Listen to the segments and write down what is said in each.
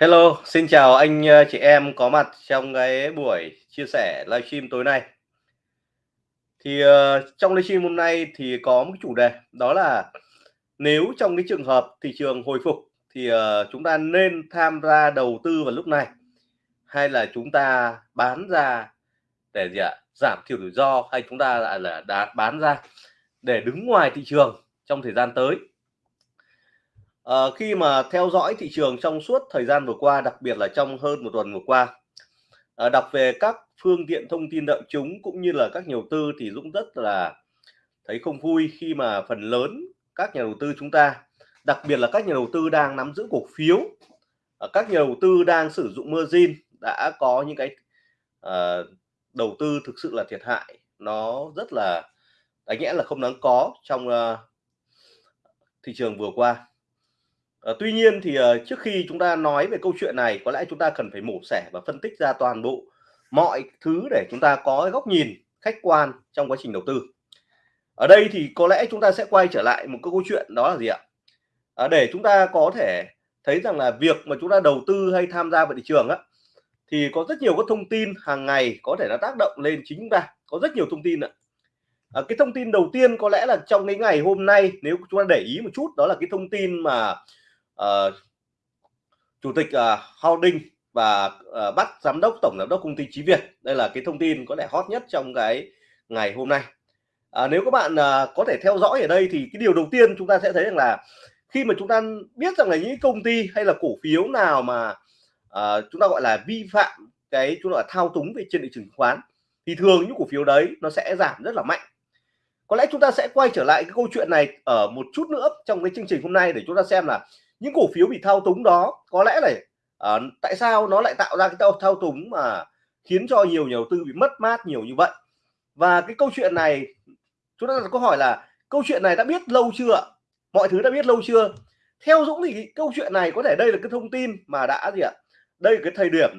Hello, xin chào anh ờ, chị em có mặt trong cái buổi chia sẻ livestream tối nay. Thì uh, trong livestream hôm nay thì có một cái chủ đề đó là nếu trong cái trường hợp thị trường hồi phục thì uh, chúng ta nên tham gia đầu tư vào lúc này hay là chúng ta bán ra để gì ạ? Giảm thiểu rủi ro hay chúng ta lại là đã bán ra để đứng ngoài thị trường trong thời gian tới à, khi mà theo dõi thị trường trong suốt thời gian vừa qua, đặc biệt là trong hơn một tuần vừa qua, à, đọc về các phương tiện thông tin đại chúng cũng như là các nhà đầu tư thì Dũng rất là thấy không vui khi mà phần lớn các nhà đầu tư chúng ta, đặc biệt là các nhà đầu tư đang nắm giữ cổ phiếu, ờ, các nhà đầu tư đang sử dụng margin đã có những cái ờ, đầu tư thực sự là thiệt hại nó rất là đáng nhẽ là không đáng có trong uh, thị trường vừa qua. Ờ, tuy nhiên thì, ờ, trước khi chúng ta nói về câu chuyện này, có lẽ chúng ta cần phải mổ xẻ và phân tích ra toàn bộ mọi thứ để chúng ta có góc nhìn khách quan trong quá trình đầu tư. Ở đây thì có lẽ chúng ta sẽ quay trở lại một câu chuyện đó là gì ạ? À, để chúng ta có thể thấy rằng là việc mà chúng ta đầu tư hay tham gia vào thị trường á, thì có rất nhiều các thông tin hàng ngày có thể nó tác động lên chính chúng ta, có rất nhiều thông tin ạ. À, cái thông tin đầu tiên có lẽ là trong cái ngày hôm nay nếu chúng ta để ý một chút đó là cái thông tin mà uh, chủ tịch à, uh, Holding và uh, bắt giám đốc tổng giám đốc công ty Chí Việt. Đây là cái thông tin có lẽ hot nhất trong cái ngày hôm nay. À, nếu các bạn uh, có thể theo dõi ở đây thì cái điều đầu tiên chúng ta sẽ thấy rằng là khi mà chúng ta biết rằng là những công ty hay là cổ phiếu nào mà uh, chúng ta gọi là vi phạm cái chúng ta là thao túng về trên thị trường chứng khoán thì thường những cổ phiếu đấy nó sẽ giảm rất là mạnh. Có lẽ chúng ta sẽ quay trở lại cái câu chuyện này ở một chút nữa trong cái chương trình hôm nay để chúng ta xem là những cổ phiếu bị thao túng đó có lẽ là à, ờ, tại sao nó lại tạo ra cái thao, thao túng mà khiến cho nhiều nhà đầu tư bị mất mát nhiều như vậy? Và cái câu chuyện này chúng ta đặt câu hỏi là câu chuyện này đã biết lâu chưa mọi thứ đã biết lâu chưa? Theo Dũng thì cái câu chuyện này có thể đây là cái thông tin mà đã gì ạ? Đây là cái thời điểm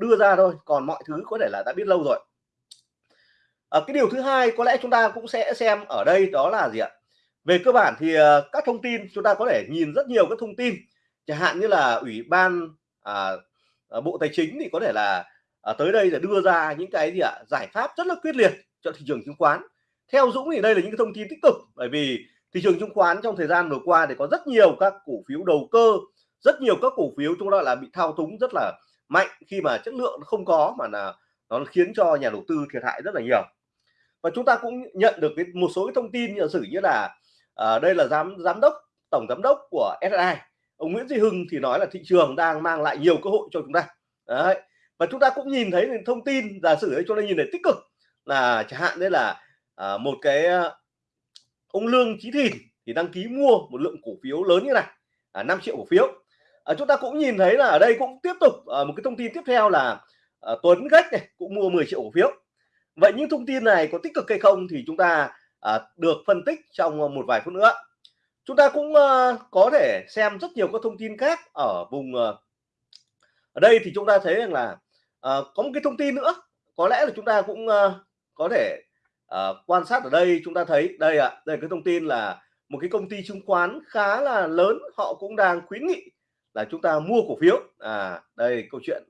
đưa ra thôi còn mọi thứ có thể là đã biết lâu rồi. À, cái điều thứ hai có lẽ chúng ta cũng sẽ xem ở đây đó là gì ạ? Về cơ bản thì ờ, các thông tin chúng ta có thể nhìn rất nhiều các thông tin. Chẳng hạn như là ủy ban à, ờ, bộ tài chính thì có thể là à, tới đây là đưa ra những cái gì ạ giải pháp rất là quyết liệt cho thị trường chứng khoán. Theo Dũng thì đây là những cái thông tin tích cực bởi vì thị trường chứng khoán trong thời gian vừa qua thì có rất nhiều các cổ phiếu đầu cơ rất nhiều các cổ phiếu chúng ta là bị thao túng rất là mạnh khi mà chất lượng không có mà là nó khiến cho nhà đầu tư thiệt hại rất là nhiều. Và chúng ta cũng nhận được cái, một số cái thông tin như sử như là à, đây là giám giám đốc tổng giám đốc của SSI ông Nguyễn Duy Hưng thì nói là thị trường đang mang lại nhiều cơ hội cho chúng ta. Đấy và chúng ta cũng nhìn thấy thông tin giả sử ấy cho nên nhìn thấy tích cực là chẳng hạn đấy là à, một cái ờ, ông Lương Chí Thìn thì đăng ký mua một lượng cổ phiếu lớn như này à, 5 triệu cổ phiếu. À, chúng ta cũng nhìn thấy là ở đây cũng tiếp tục à, một cái thông tin tiếp theo là à, Tuấn Gách này cũng mua 10 triệu cổ phiếu. Vậy những thông tin này có tích cực hay không thì chúng ta à, được phân tích trong ờ, một vài phút nữa. Chúng ta cũng uh, có thể xem rất nhiều các thông tin khác ở vùng uh, ở đây thì chúng ta thấy rằng là uh, có một cái thông tin nữa. Có lẽ là chúng ta cũng uh, có thể uh, quan sát ở đây chúng ta thấy đây ạ à, đây cái thông tin là một cái công ty chứng khoán khá là lớn họ cũng đang khuyến nghị là chúng ta mua cổ phiếu. À đây câu chuyện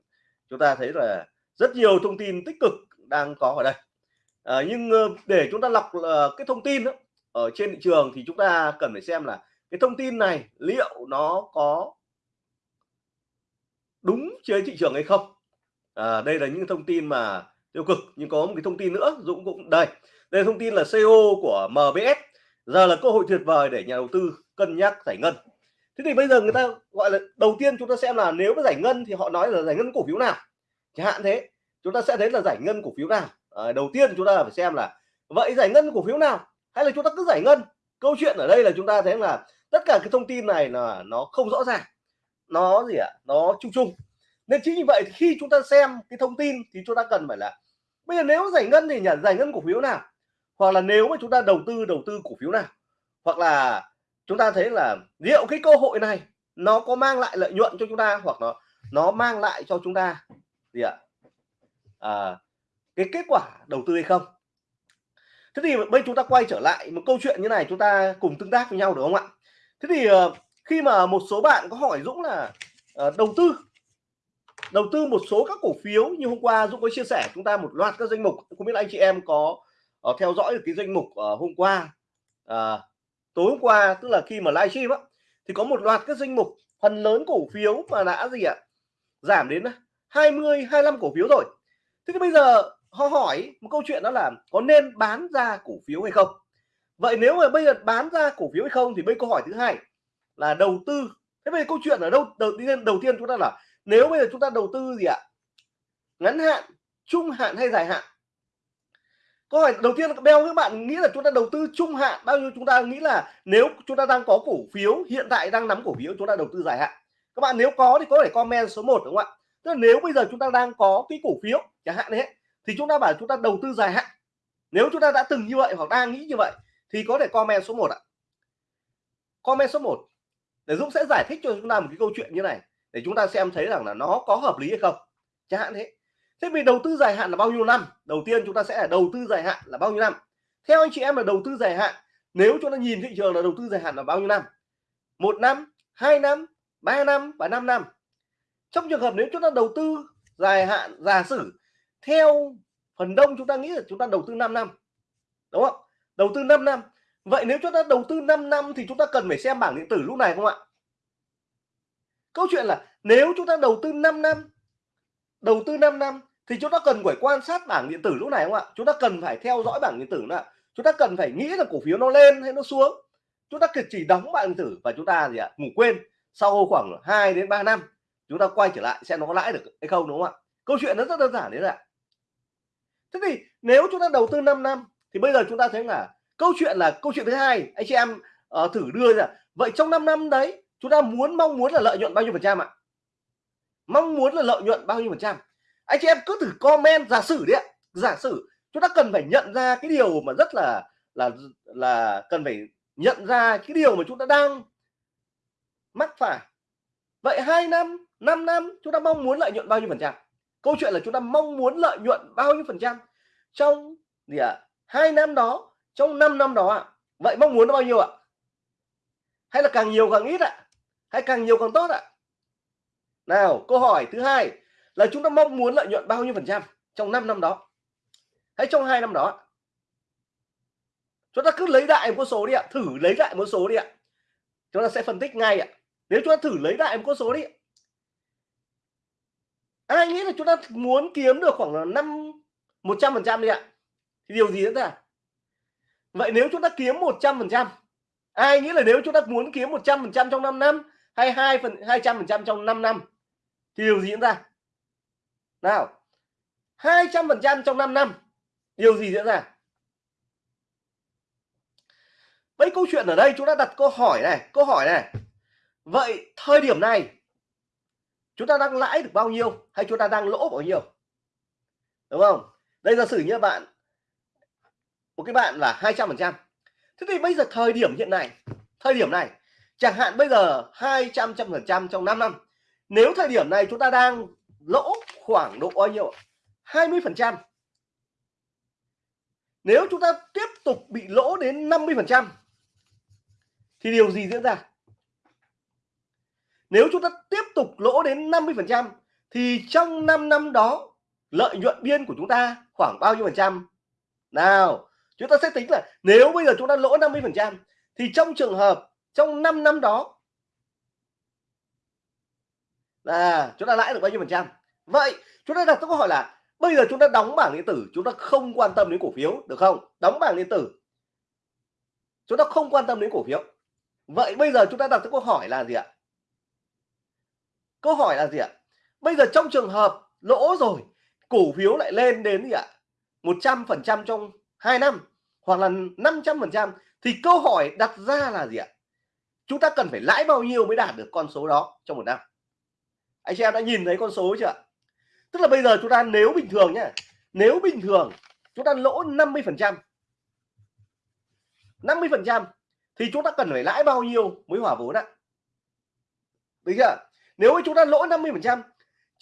chúng ta thấy là rất nhiều thông tin tích cực đang có ở đây à, nhưng ờ, để chúng ta lọc uh, cái thông tin đó, ở trên thị trường thì chúng ta cần phải xem là cái thông tin này liệu nó có đúng trên thị trường hay không? À, đây là những thông tin mà tiêu cực nhưng có một cái thông tin nữa Dũng cũng đây đây là thông tin là CEO của MBS giờ là cơ hội tuyệt vời để nhà đầu tư cân nhắc giải ngân. Thế thì bây giờ người ta gọi là đầu tiên chúng ta xem là nếu có giải ngân thì họ nói là giải ngân cổ phiếu nào? Chẳng hạn thế chúng ta sẽ thấy là giải ngân cổ phiếu nào? À, đầu tiên chúng ta phải xem là vậy giải ngân cổ phiếu nào? Hay là chúng ta cứ giải ngân? Câu chuyện ở đây là chúng ta thấy là tất cả cái thông tin này là nó không rõ ràng. Nó gì ạ? À? nó chung chung. Nên chính như vậy khi chúng ta xem cái thông tin thì chúng ta cần phải là bây giờ nếu giải ngân thì nhà giải ngân cổ phiếu nào? Hoặc là nếu mà chúng ta đầu tư đầu tư cổ phiếu nào? Hoặc là chúng ta thấy là liệu cái cơ hội này nó có mang lại lợi nhuận cho chúng ta hoặc nó nó mang lại cho chúng ta gì ạ? À, cái kết quả đầu tư hay không? Thế thì bây chúng ta quay trở lại một câu chuyện như này chúng ta cùng tương tác với nhau được không ạ? Thế thì ờ, khi mà một số bạn có hỏi Dũng là ờ, đầu tư đầu tư một số các cổ phiếu như hôm qua Dũng có chia sẻ chúng ta một loạt các danh mục không biết anh chị em có uh, theo dõi được cái danh mục uh, hôm qua uh, tối hôm qua tức là khi mà livestream á thì có một loạt các danh mục phần lớn cổ phiếu mà đã gì ạ? Giảm đến 20 25 cổ phiếu rồi. Thế thì bây giờ họ hỏi một câu chuyện đó là có nên bán ra cổ phiếu hay không? Vậy nếu mà bây giờ bán ra cổ phiếu hay không thì bây câu hỏi thứ hai là đầu tư. Thế bây giờ câu chuyện ở đâu? Đầu tiên đầu tiên chúng ta là nếu bây giờ chúng ta đầu tư gì ạ? Ngắn hạn, trung hạn hay dài hạn? Câu hỏi đầu tiên beo các bạn nghĩ là chúng ta đầu tư trung hạn, bao nhiêu chúng ta nghĩ là nếu chúng ta đang có cổ phiếu, hiện tại đang nắm cổ phiếu, chúng ta đầu tư dài hạn? Các bạn nếu có thì có thể comment số 1 đúng không ạ? Tức là nếu bây giờ chúng ta đang có cái cổ phiếu, chẳng hạn đấy thì chúng ta bảo chúng ta đầu tư dài hạn. Nếu chúng ta đã từng như vậy hoặc đang nghĩ như vậy, thì có thể comment số 1 ạ. Comment số 1 để Dũng sẽ giải thích cho chúng ta một cái câu chuyện như này, để chúng ta xem thấy rằng là nó có hợp lý hay không. Chẳng hạn thế. Thế vì đầu tư dài hạn là bao nhiêu năm? Đầu tiên chúng ta sẽ là đầu tư dài hạn là bao nhiêu năm? Theo anh chị em là đầu tư dài hạn, nếu chúng ta nhìn thị trường là đầu tư dài hạn là bao nhiêu năm? Một năm, hai năm, ba năm và 5 năm. Trong trường hợp nếu chúng ta đầu tư dài hạn, giả sử theo phần đông chúng ta nghĩ là chúng ta đầu tư 5 năm, đúng không? Đầu tư 5 năm. Vậy nếu chúng ta đầu tư 5 năm thì chúng ta cần phải xem bảng điện tử lúc này không ạ? Câu chuyện là nếu chúng ta đầu tư 5 năm, đầu tư 5 năm thì chúng ta cần phải quan sát bảng điện tử lúc này không ạ? Chúng ta cần phải theo dõi bảng điện tử nữa. Chúng ta cần phải nghĩ là cổ phiếu nó lên hay nó xuống. Chúng ta chỉ đóng bảng điện tử và chúng ta gì ạ? Ngủ quên. Sau khoảng 2 đến 3 năm, chúng ta quay trở lại xem nó có lãi được hay không, đúng không ạ? Câu chuyện nó rất đơn giản đấy ạ thế thì nếu chúng ta đầu tư 5 năm thì bây giờ chúng ta thấy là câu chuyện là câu chuyện thứ hai anh chị em uh, thử đưa ra. Vậy trong 5 năm đấy chúng ta muốn mong muốn là lợi nhuận bao nhiêu phần trăm ạ? Mong muốn là lợi nhuận bao nhiêu phần trăm? Anh chị em cứ thử comment giả sử đấy ạ. Giả sử chúng ta cần phải nhận ra cái điều mà rất là là là cần phải nhận ra cái điều mà chúng ta đang mắc phải. Vậy hai năm 5 năm chúng ta mong muốn lợi nhuận bao nhiêu phần trăm? Câu chuyện là chúng ta mong muốn lợi nhuận bao nhiêu phần trăm? Trong gì ạ? À, hai năm đó trong 5 năm đó ạ à. vậy mong muốn nó bao nhiêu ạ? Hay là càng nhiều càng ít ạ? Hay càng nhiều càng tốt ạ? Nào câu hỏi thứ hai là chúng ta mong muốn lợi nhuận bao nhiêu phần trăm trong 5 năm đó? Hay trong hai năm đó chúng ta cứ lấy đại một con số đi ạ thử lấy đại một số đi ạ. Chúng ta sẽ phân tích ngay ạ. Nếu chúng ta thử lấy đại một con số đi ai nghĩ là chúng ta muốn kiếm được khoảng là năm, một trăm phần trăm đi ạ. Thì điều gì diễn ra? Vậy nếu chúng ta kiếm một trăm phần trăm, ai nghĩ là nếu chúng ta muốn kiếm một trăm phần trăm trong 5 năm hay hai phần, hai trăm phần trăm trong 5 năm, thì điều gì diễn ra? Nào, hai trăm phần trăm trong 5 năm, điều gì diễn ra? Vậy câu chuyện ở đây chúng ta đặt câu hỏi này, câu hỏi này. Vậy thời điểm này chúng ta đang lãi được bao nhiêu hay chúng ta đang lỗ bao nhiêu? Đúng không? Đây giả sử như bạn, một cái bạn là 200 phần trăm. Thế thì bây giờ thời điểm hiện này thời điểm này, chẳng hạn bây giờ 200 trăm phần trăm trong 5 năm. Nếu thời điểm này chúng ta đang lỗ khoảng độ bao nhiêu 20 phần trăm. Nếu chúng ta tiếp tục bị lỗ đến 50 phần trăm, thì điều gì diễn ra? Nếu chúng ta tiếp tục lỗ đến 50 phần trăm thì trong 5 năm đó lợi nhuận biên của chúng ta khoảng bao nhiêu phần trăm nào chúng ta sẽ tính là nếu bây giờ chúng ta lỗ 50 phần trăm thì trong trường hợp trong 5 năm đó là chúng ta lãi được bao nhiêu phần trăm vậy chúng ta đặt câu hỏi là bây giờ chúng ta đóng bảng điện tử chúng ta không quan tâm đến cổ phiếu được không đóng bảng điện tử chúng ta không quan tâm đến cổ phiếu vậy bây giờ chúng ta đặt câu hỏi là gì ạ câu hỏi là gì ạ? Bây giờ trong trường hợp lỗ rồi, cổ phiếu lại lên đến gì ạ? một trăm phần trăm trong 2 năm, hoặc là 500 phần trăm, thì câu hỏi đặt ra là gì ạ? Chúng ta cần phải lãi bao nhiêu mới đạt được con số đó trong một năm? Anh chị em đã nhìn thấy con số chưa tức là bây giờ chúng ta nếu bình thường nhé nếu bình thường chúng ta lỗ 50 phần trăm 50 phần trăm thì chúng ta cần phải lãi bao nhiêu mới hòa vốn ạ? Đúng chưa nếu chúng ta lỗ 50 phần trăm,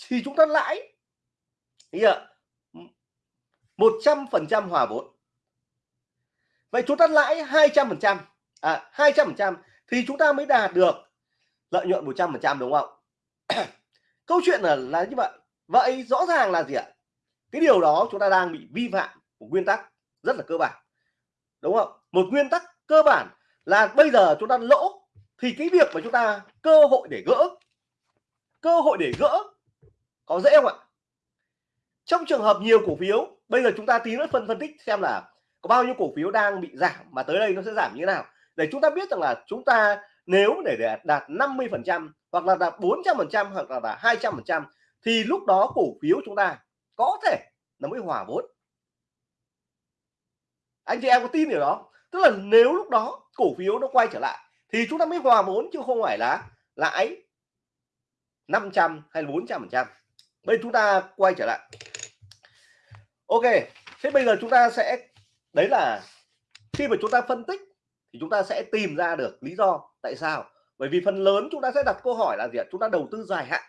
thì chúng ta lãi một trăm phần trăm hòa vốn. Vậy chúng ta lãi 200 phần trăm à 200 phần trăm thì chúng ta mới đạt được lợi nhuận 100 phần trăm, đúng không? Câu chuyện là là như vậy. Vậy rõ ràng là gì ạ? Cái điều đó chúng ta đang bị vi phạm của nguyên tắc rất là cơ bản, đúng không? Một nguyên tắc cơ bản là bây giờ chúng ta lỗ, thì cái việc mà chúng ta cơ hội để gỡ cơ hội để gỡ. Có dễ không ạ? Trong trường hợp nhiều cổ phiếu bây giờ chúng ta tí nữa phân phân tích xem là có bao nhiêu cổ phiếu đang bị giảm mà tới đây nó sẽ giảm như thế nào. Để chúng ta biết rằng là chúng ta nếu để, để đạt 50 phần trăm hoặc là đạt 400 phần trăm hoặc là đạt 200 phần trăm thì lúc đó cổ phiếu chúng ta có thể nó mới hòa vốn. Anh chị em có tin điều đó tức là nếu lúc đó cổ phiếu nó quay trở lại thì chúng ta mới hòa vốn chứ không phải là lãi 500 hay 400 phần trăm. Bây chúng ta quay trở lại. Ok, thế bây giờ chúng ta sẽ, đấy là khi mà chúng ta phân tích thì chúng ta sẽ tìm ra được lý do tại sao. Bởi vì phần lớn chúng ta sẽ đặt câu hỏi là gì ạ? Chúng ta đầu tư dài hạn.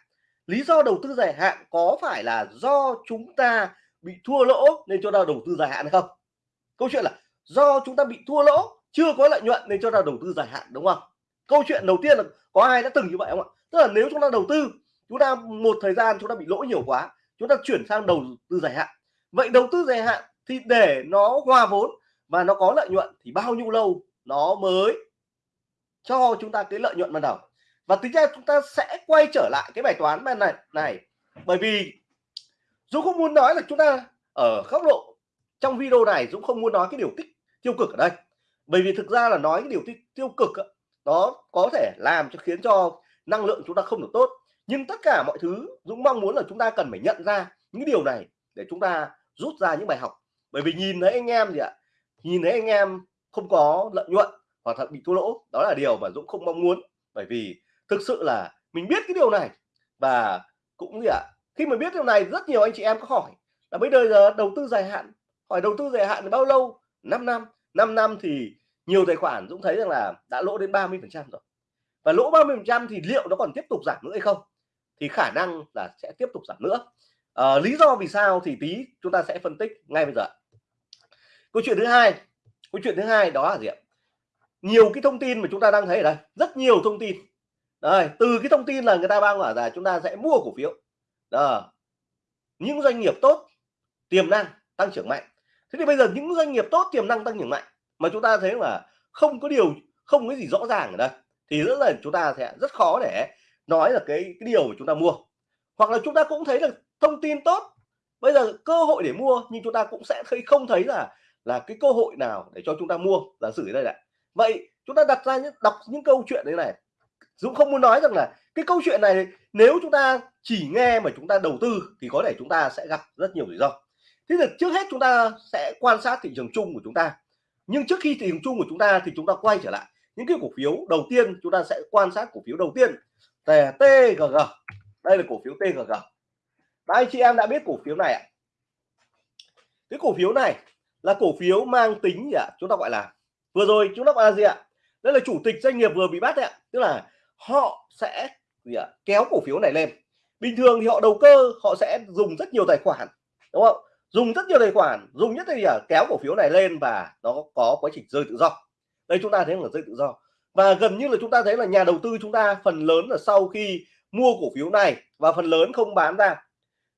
Lý do đầu tư dài hạn có phải là do chúng ta bị thua lỗ nên cho ta đầu tư dài hạn hay không? Câu chuyện là do chúng ta bị thua lỗ, chưa có lợi nhuận nên cho ta đầu tư dài hạn, đúng không? Câu chuyện đầu tiên là có ai đã từng như vậy không ạ? Tức là nếu chúng ta đầu tư, chúng ta một thời gian chúng ta bị lỗ nhiều quá, chúng ta chuyển sang đầu tư dài hạn. Vậy đầu tư dài hạn thì để nó hòa vốn và nó có lợi nhuận thì bao nhiêu lâu nó mới cho chúng ta cái lợi nhuận ban đầu. Và tính ra chúng ta sẽ quay trở lại cái bài toán bên này này. Bởi vì Dũng không muốn nói là chúng ta ở góc độ trong video này Dũng không muốn nói cái điều tích tiêu cực ở đây. Bởi vì thực ra là nói cái điều tích tiêu cực đó có thể làm cho khiến cho năng lượng chúng ta không được tốt. Nhưng tất cả mọi thứ Dũng mong muốn là chúng ta cần phải nhận ra những điều này để chúng ta rút ra những bài học. Bởi vì nhìn thấy anh em gì ạ? Nhìn thấy anh em không có lợi nhuận hoặc là bị thua lỗ, đó là điều mà Dũng không mong muốn. Bởi vì thực sự là mình biết cái điều này và cũng gì ạ? Khi mà biết điều này, rất nhiều anh chị em có hỏi là bây giờ đầu tư dài hạn? Hỏi đầu tư dài hạn bao lâu? 5 năm. 5 năm thì nhiều tài khoản Dũng thấy rằng là đã lỗ đến 30 phần trăm rồi và lỗ 30 phần trăm thì liệu nó còn tiếp tục giảm nữa hay không? Thì khả năng là sẽ tiếp tục giảm nữa. À, lý do vì sao thì tí chúng ta sẽ phân tích ngay bây giờ câu chuyện thứ hai câu chuyện thứ hai đó là gì ạ? Nhiều cái thông tin mà chúng ta đang thấy ở đây rất nhiều thông tin. Đây từ cái thông tin là người ta đang bảo là chúng ta sẽ mua cổ phiếu. Đó. những doanh nghiệp tốt tiềm năng tăng trưởng mạnh. Thế thì bây giờ những doanh nghiệp tốt tiềm năng tăng trưởng mạnh mà chúng ta thấy là không có điều không có gì rõ ràng ở đây thì rất là chúng ta sẽ rất khó để nói là cái cái điều mà chúng ta mua hoặc là chúng ta cũng thấy được thông tin tốt bây giờ cơ hội để mua nhưng chúng ta cũng sẽ thấy không thấy là là cái cơ hội nào để cho chúng ta mua là sử đây này vậy chúng ta đặt ra những đọc những câu chuyện đấy này Dũng không muốn nói rằng là cái câu chuyện này nếu chúng ta chỉ nghe mà chúng ta đầu tư thì có thể chúng ta sẽ gặp rất nhiều rủi ro thế thì trước hết chúng ta sẽ quan sát thị trường chung của chúng ta nhưng trước khi thị trường chung của chúng ta thì chúng ta quay trở lại những cái cổ phiếu đầu tiên chúng ta sẽ quan sát cổ phiếu đầu tiên là TGG đây là cổ phiếu TGG Đấy, anh chị em đã biết cổ phiếu này ạ. Cái cổ phiếu này là cổ phiếu mang tính gì ạ? Chúng ta gọi là vừa rồi chúng ta gọi là gì ạ? Đây là chủ tịch doanh nghiệp vừa bị bắt ạ. Tức là họ sẽ gì ạ? Kéo cổ phiếu này lên. Bình thường thì họ đầu cơ họ sẽ dùng rất nhiều tài khoản đúng không? Dùng rất nhiều tài khoản dùng nhất là kéo cổ phiếu này lên và nó có quá trình rơi tự do đây chúng ta thấy là rơi tự do. Và gần như là chúng ta thấy là nhà đầu tư chúng ta phần lớn là sau khi mua cổ phiếu này và phần lớn không bán ra.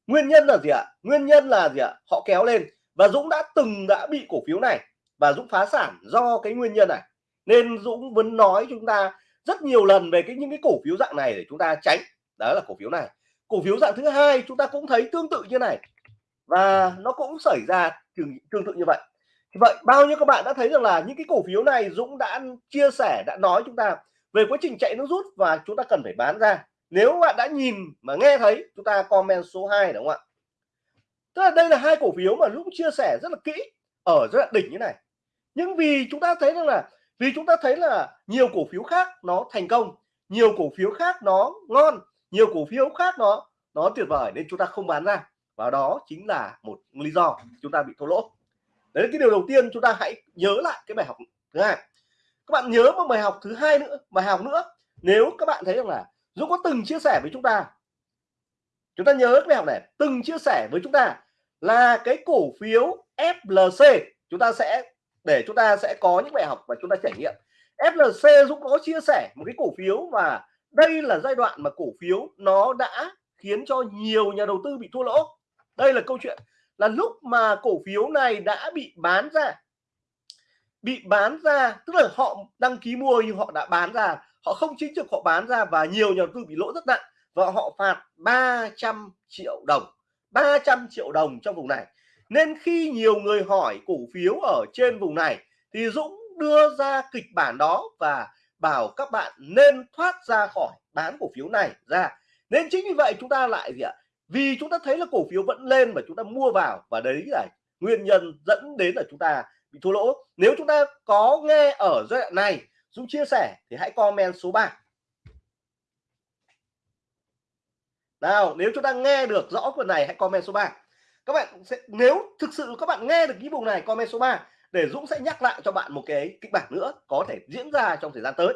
Nguyên nhân là gì ạ? Nguyên nhân là gì ạ? Họ kéo lên và Dũng đã từng đã bị cổ phiếu này và Dũng phá sản do cái nguyên nhân này. Nên Dũng vẫn nói chúng ta rất nhiều lần về cái những cái cổ phiếu dạng này để chúng ta tránh. Đó là cổ phiếu này. Cổ phiếu dạng thứ hai chúng ta cũng thấy tương tự như này. Và nó cũng xảy ra tương, tương tự như vậy vậy, bao nhiêu các bạn đã thấy rằng là những cái cổ phiếu này Dũng đã chia sẻ, đã nói chúng ta về quá trình chạy nước rút và chúng ta cần phải bán ra. Nếu bạn đã nhìn mà nghe thấy, chúng ta comment số 2 đúng không ạ? Tức là đây là hai cổ phiếu mà lúc chia sẻ rất là kỹ, ở rất là đỉnh như này. Nhưng vì chúng ta thấy rằng là, vì chúng ta thấy là nhiều cổ phiếu khác nó thành công, nhiều cổ phiếu khác nó ngon, nhiều cổ phiếu khác nó nó tuyệt vời, nên chúng ta không bán ra. Và đó chính là một lý do chúng ta bị thua lỗ đấy là cái điều đầu tiên chúng ta hãy nhớ lại cái bài học thứ hai. Các bạn nhớ một bài học thứ hai nữa, bài học nữa. Nếu các bạn thấy rằng là Dũng có từng chia sẻ với chúng ta chúng ta nhớ cái bài học này. Từng chia sẻ với chúng ta là cái cổ phiếu FLC chúng ta sẽ, để chúng ta sẽ có những bài học và chúng ta trải nghiệm. FLC Dũng có chia sẻ một cái cổ phiếu và đây là giai đoạn mà cổ phiếu nó đã khiến cho nhiều nhà đầu tư bị thua lỗ. Đây là câu chuyện là lúc mà cổ phiếu này đã bị bán ra. Bị bán ra, tức là họ đăng ký mua nhưng họ đã bán ra. Họ không chính trực họ bán ra và nhiều nhà đầu tư bị lỗ rất nặng và họ phạt 300 triệu đồng 300 triệu đồng trong vùng này. Nên khi nhiều người hỏi cổ phiếu ở trên vùng này thì Dũng đưa ra kịch bản đó và bảo các bạn nên thoát ra khỏi bán cổ phiếu này ra. Nên chính vì vậy chúng ta lại gì ạ? Vì chúng ta thấy là cổ phiếu vẫn lên và chúng ta mua vào và đấy là nguyên nhân dẫn đến là chúng ta bị thua lỗ. Nếu chúng ta có nghe ở giai đoạn này Dũng chia sẻ thì hãy comment số 3 nào nếu chúng ta nghe được rõ phần này hãy comment số 3 các bạn sẽ nếu thực sự các bạn nghe được cái vùng này comment số 3 để Dũng sẽ nhắc lại cho bạn một cái kịch bản nữa có thể diễn ra trong thời gian tới.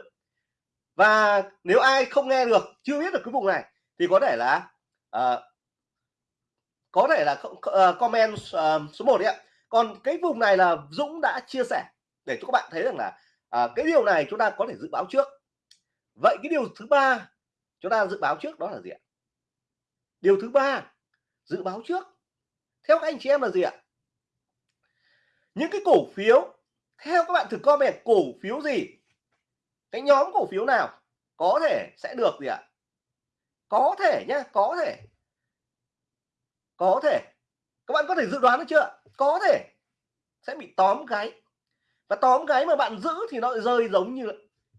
Và nếu ai không nghe được chưa biết được cái vùng này thì có thể là uh, có thể là uh, comment uh, số 1 đấy ạ. Còn cái vùng này là Dũng đã chia sẻ để cho các bạn thấy rằng là uh, cái điều này chúng ta có thể dự báo trước. Vậy cái điều thứ ba chúng ta dự báo trước đó là gì ạ? Điều thứ ba dự báo trước. Theo các anh chị em là gì ạ? Những cái cổ phiếu theo các bạn thử comment cổ phiếu gì? Cái nhóm cổ phiếu nào có thể sẽ được gì ạ? Có thể nhá có thể có thể. Các bạn có thể dự đoán được chưa? Có thể. Sẽ bị tóm gáy và tóm gáy mà bạn giữ thì nó rơi giống như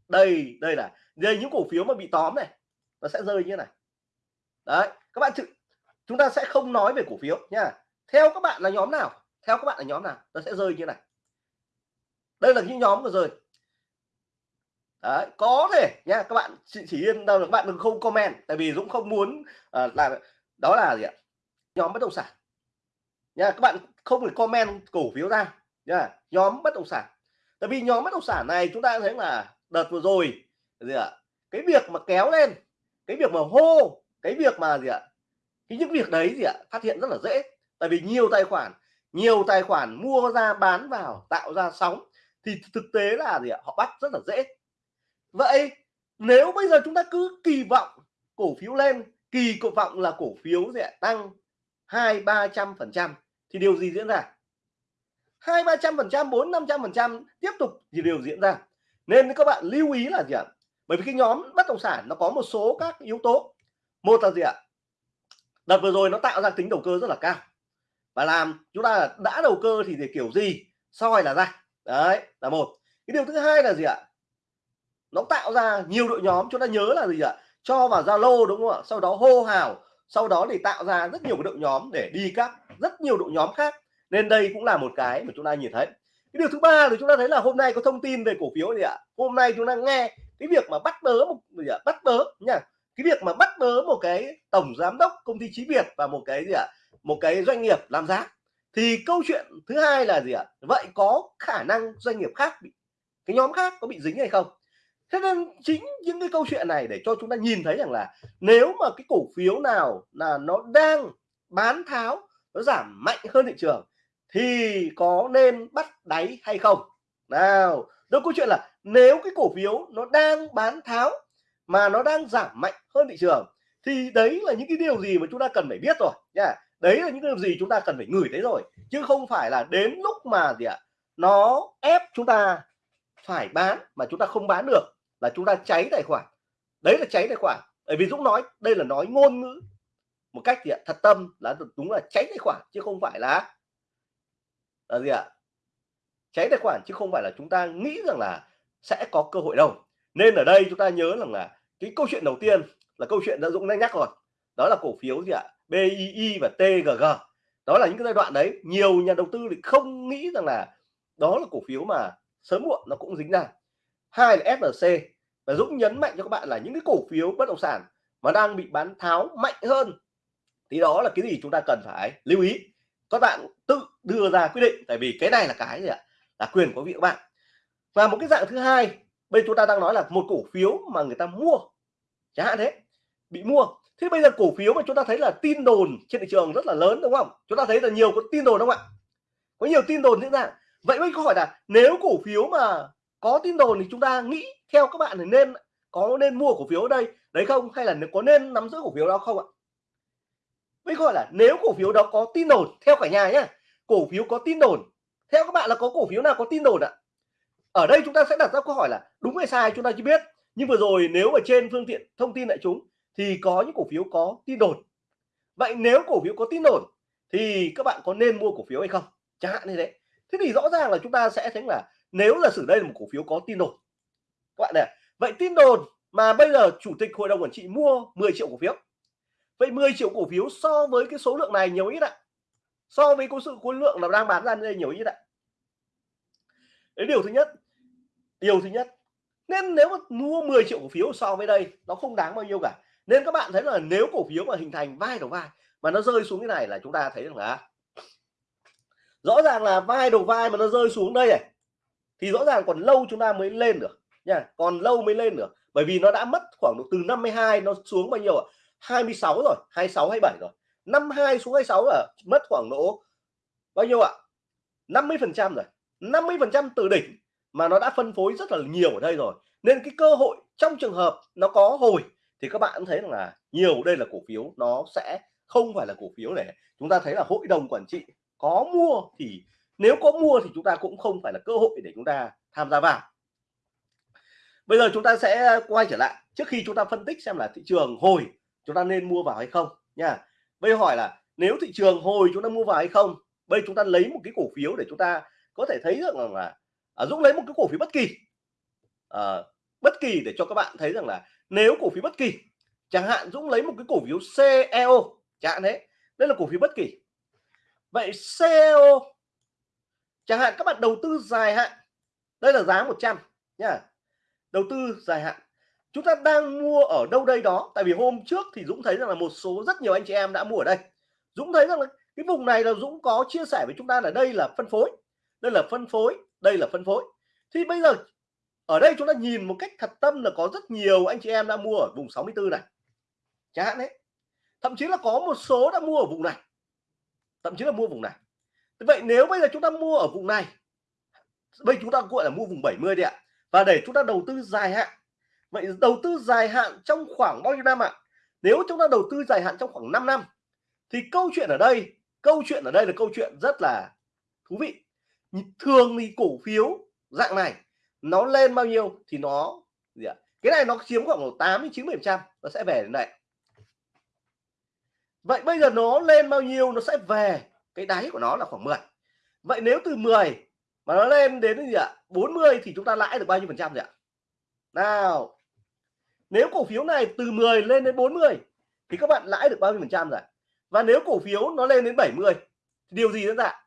đây đây là đây những cổ phiếu mà bị tóm này nó sẽ rơi như này. Đấy các bạn chúng ta sẽ không nói về cổ phiếu nha. Theo các bạn là nhóm nào? Theo các bạn là nhóm nào? Nó sẽ rơi như này. Đây là những nhóm vừa rơi Đấy, có thể nha các bạn chỉ, chỉ yên đâu các bạn đừng không comment tại vì Dũng không muốn à, uh, là đó là gì ạ? Nhóm bất động sản. Nha, các bạn không được comment cổ phiếu ra. Nha, nhóm bất động sản. Tại vì nhóm bất động sản này chúng ta thấy là đợt vừa rồi gì ạ? Cái việc mà kéo lên, cái việc mà hô, cái việc mà gì ạ? Cái những việc đấy gì ạ? Phát hiện rất là dễ. Tại vì nhiều tài khoản, nhiều tài khoản mua ra, bán vào, tạo ra sóng thì thực tế là gì ạ? Họ bắt rất là dễ. Vậy nếu bây giờ chúng ta cứ kỳ vọng cổ phiếu lên, kỳ cổ vọng là cổ phiếu sẽ tăng hai ba trăm phần trăm. Thì điều gì diễn ra? Hai ba trăm phần trăm, bốn năm trăm phần trăm, tiếp tục thì điều diễn ra. Nên các bạn lưu ý là gì ạ? Bởi vì cái nhóm bất động sản nó có một số các yếu tố. Một là gì ạ? Đợt vừa rồi nó tạo ra tính đầu cơ rất là cao. Và làm chúng ta đã đầu cơ thì để kiểu gì? Soi là ra. Đấy, là một. Cái điều thứ hai là gì ạ? Nó tạo ra nhiều đội nhóm, chúng ta nhớ là gì ạ? Cho vào zalo, đúng không ạ? Sau đó hô hào sau đó thì tạo ra rất nhiều cái đội nhóm để đi các rất nhiều đội nhóm khác. Nên đây cũng là một cái mà chúng ta nhìn thấy. Cái điều thứ ba thì chúng ta thấy là hôm nay có thông tin về cổ phiếu gì ạ? Hôm nay chúng ta nghe cái việc mà bắt bớ một, gì ạ? Bắt bớ, nha. Cái việc mà bắt bớ một cái tổng giám đốc công ty trí việt và một cái gì ạ? Một cái doanh nghiệp làm giá. Thì câu chuyện thứ hai là gì ạ? Vậy có khả năng doanh nghiệp khác bị, cái nhóm khác có bị dính hay không? Thế nên chính những cái câu chuyện này để cho chúng ta nhìn thấy rằng là nếu mà cái cổ phiếu nào là nó đang bán tháo, nó giảm mạnh hơn thị trường thì có nên bắt đáy hay không? Nào đó câu chuyện là nếu cái cổ phiếu nó đang bán tháo mà nó đang giảm mạnh hơn thị trường thì đấy là những cái điều gì mà chúng ta cần phải biết rồi nha đấy là những điều gì chúng ta cần phải ngửi thấy rồi, chứ không phải là đến lúc mà gì ạ, nó ép chúng ta phải bán mà chúng ta không bán được là chúng ta cháy tài khoản. Đấy là cháy tài khoản. Bởi vì Dũng nói, đây là nói ngôn ngữ. Một cách gì ạ, thật tâm là đúng là cháy tài khoản, chứ không phải là là gì ạ? Cháy tài khoản, chứ không phải là chúng ta nghĩ rằng là sẽ có cơ hội đâu. Nên ở đây chúng ta nhớ rằng là cái câu chuyện đầu tiên là câu chuyện đã Dũng đã nhắc rồi. Đó là cổ phiếu gì ạ? BII và TGG đó là những cái giai đoạn đấy, nhiều nhà đầu tư thì không nghĩ rằng là đó là cổ phiếu mà sớm muộn nó cũng dính ra hai là FLC và Dũng nhấn mạnh cho các bạn là những cái cổ phiếu bất động sản mà đang bị bán tháo mạnh hơn, thì đó là cái gì chúng ta cần phải lưu ý. Các bạn tự đưa ra quyết định, tại vì cái này là cái gì ạ? Là quyền của vị các bạn. Và một cái dạng thứ hai bây chúng ta đang nói là một cổ phiếu mà người ta mua, chẳng hạn thế, bị mua. Thế bây giờ cổ phiếu mà chúng ta thấy là tin đồn trên thị trường rất là lớn, đúng không? Chúng ta thấy là nhiều có tin đồn không ạ? Có nhiều tin đồn diễn ra. Vậy mới câu hỏi là, nếu cổ phiếu mà có tin đồn thì chúng ta nghĩ theo các bạn thì nên có nên mua cổ phiếu ở đây, đấy không? Hay là có nên nắm giữ cổ phiếu đó không ạ? Với gọi là nếu cổ phiếu đó có tin đồn, theo cả nhà nhé cổ phiếu có tin đồn, theo các bạn là có cổ phiếu nào có tin đồn ạ? Ở đây chúng ta sẽ đặt ra câu hỏi là đúng hay sai chúng ta chưa biết. Nhưng vừa rồi nếu ở trên phương tiện thông tin đại chúng thì có những cổ phiếu có tin đồn. Vậy nếu cổ phiếu có tin đồn thì các bạn có nên mua cổ phiếu hay không? Chẳng hạn như thế. Thế thì rõ ràng là chúng ta sẽ thấy là nếu là xử đây là một cổ phiếu có tin đồn, các bạn này, vậy tin đồn mà bây giờ chủ tịch hội đồng quản trị mua 10 triệu cổ phiếu. Vậy 10 triệu cổ phiếu so với cái số lượng này nhiều ít ạ. So với có sự khối lượng là đang bán ra đây nhiều ít ạ. Đấy, điều thứ nhất, điều thứ nhất, nên nếu mà mua 10 triệu cổ phiếu so với đây, nó không đáng bao nhiêu cả. Nên các bạn thấy là nếu cổ phiếu mà hình thành vai đầu vai, mà nó rơi xuống cái này là chúng ta thấy rằng là, rõ ràng là vai đầu vai mà nó rơi xuống đây này thì rõ ràng còn lâu chúng ta mới lên được, nha. Còn lâu mới lên được, bởi vì nó đã mất khoảng độ từ 52 nó xuống bao nhiêu ạ? 26 rồi 26 27 rồi. 52 xuống 26 là mất khoảng độ bao nhiêu ạ? 50 phần trăm rồi. 50 phần trăm từ đỉnh mà nó đã phân phối rất là nhiều ở đây rồi. Nên cái cơ hội trong trường hợp nó có hồi thì các bạn thấy rằng là nhiều đây là cổ phiếu, nó sẽ không phải là cổ phiếu để chúng ta thấy là hội đồng quản trị có mua thì nếu có mua thì chúng ta cũng không phải là cơ hội để chúng ta tham gia vào. Bây giờ chúng ta sẽ quay trở lại. Trước khi chúng ta phân tích xem là thị trường hồi chúng ta nên mua vào hay không nha. Bây hỏi là nếu thị trường hồi chúng ta mua vào hay không bây chúng ta lấy một cái cổ phiếu để chúng ta có thể thấy được rằng là à, Dũng lấy một cái cổ phiếu bất kỳ. À, bất kỳ để cho các bạn thấy rằng là nếu cổ phiếu bất kỳ chẳng hạn Dũng lấy một cái cổ phiếu CEO chẳng hạn đấy, đây là cổ phiếu bất kỳ. Vậy CEO chẳng hạn các bạn đầu tư dài hạn, đây là giá 100 nha đầu tư dài hạn. Chúng ta đang mua ở đâu đây đó? Tại vì hôm trước thì Dũng thấy rằng là một số rất nhiều anh chị em đã mua ở đây. Dũng thấy rằng là cái vùng này là Dũng có chia sẻ với chúng ta là đây là phân phối, đây là phân phối, đây là phân phối. Thì bây giờ ở đây chúng ta nhìn một cách thật tâm là có rất nhiều anh chị em đã mua ở vùng 64 này. Chẳng hạn đấy. Thậm chí là có một số đã mua ở vùng này. Thậm chí là mua vùng này vậy nếu bây giờ chúng ta mua ở vùng này, bây chúng ta gọi là mua vùng 70 đi ạ, và để chúng ta đầu tư dài hạn. Vậy đầu tư dài hạn trong khoảng bao nhiêu năm ạ? Nếu chúng ta đầu tư dài hạn trong khoảng 5 năm, thì câu chuyện ở đây, câu chuyện ở đây là câu chuyện rất là thú vị. Thường thì cổ phiếu dạng này, nó lên bao nhiêu thì nó gì ạ? Cái này nó chiếm khoảng 8 đến 90 phần trăm, nó sẽ về đến đây. Vậy bây giờ nó lên bao nhiêu nó sẽ về cái đáy của nó là khoảng 10 vậy nếu từ 10 mà nó lên đến gì ạ? 40 thì chúng ta lãi được bao nhiêu phần trăm rồi ạ? Nào, nếu cổ phiếu này từ 10 lên đến 40 thì các bạn lãi được bao nhiêu phần trăm rồi và nếu cổ phiếu nó lên đến 70 thì điều gì diễn ra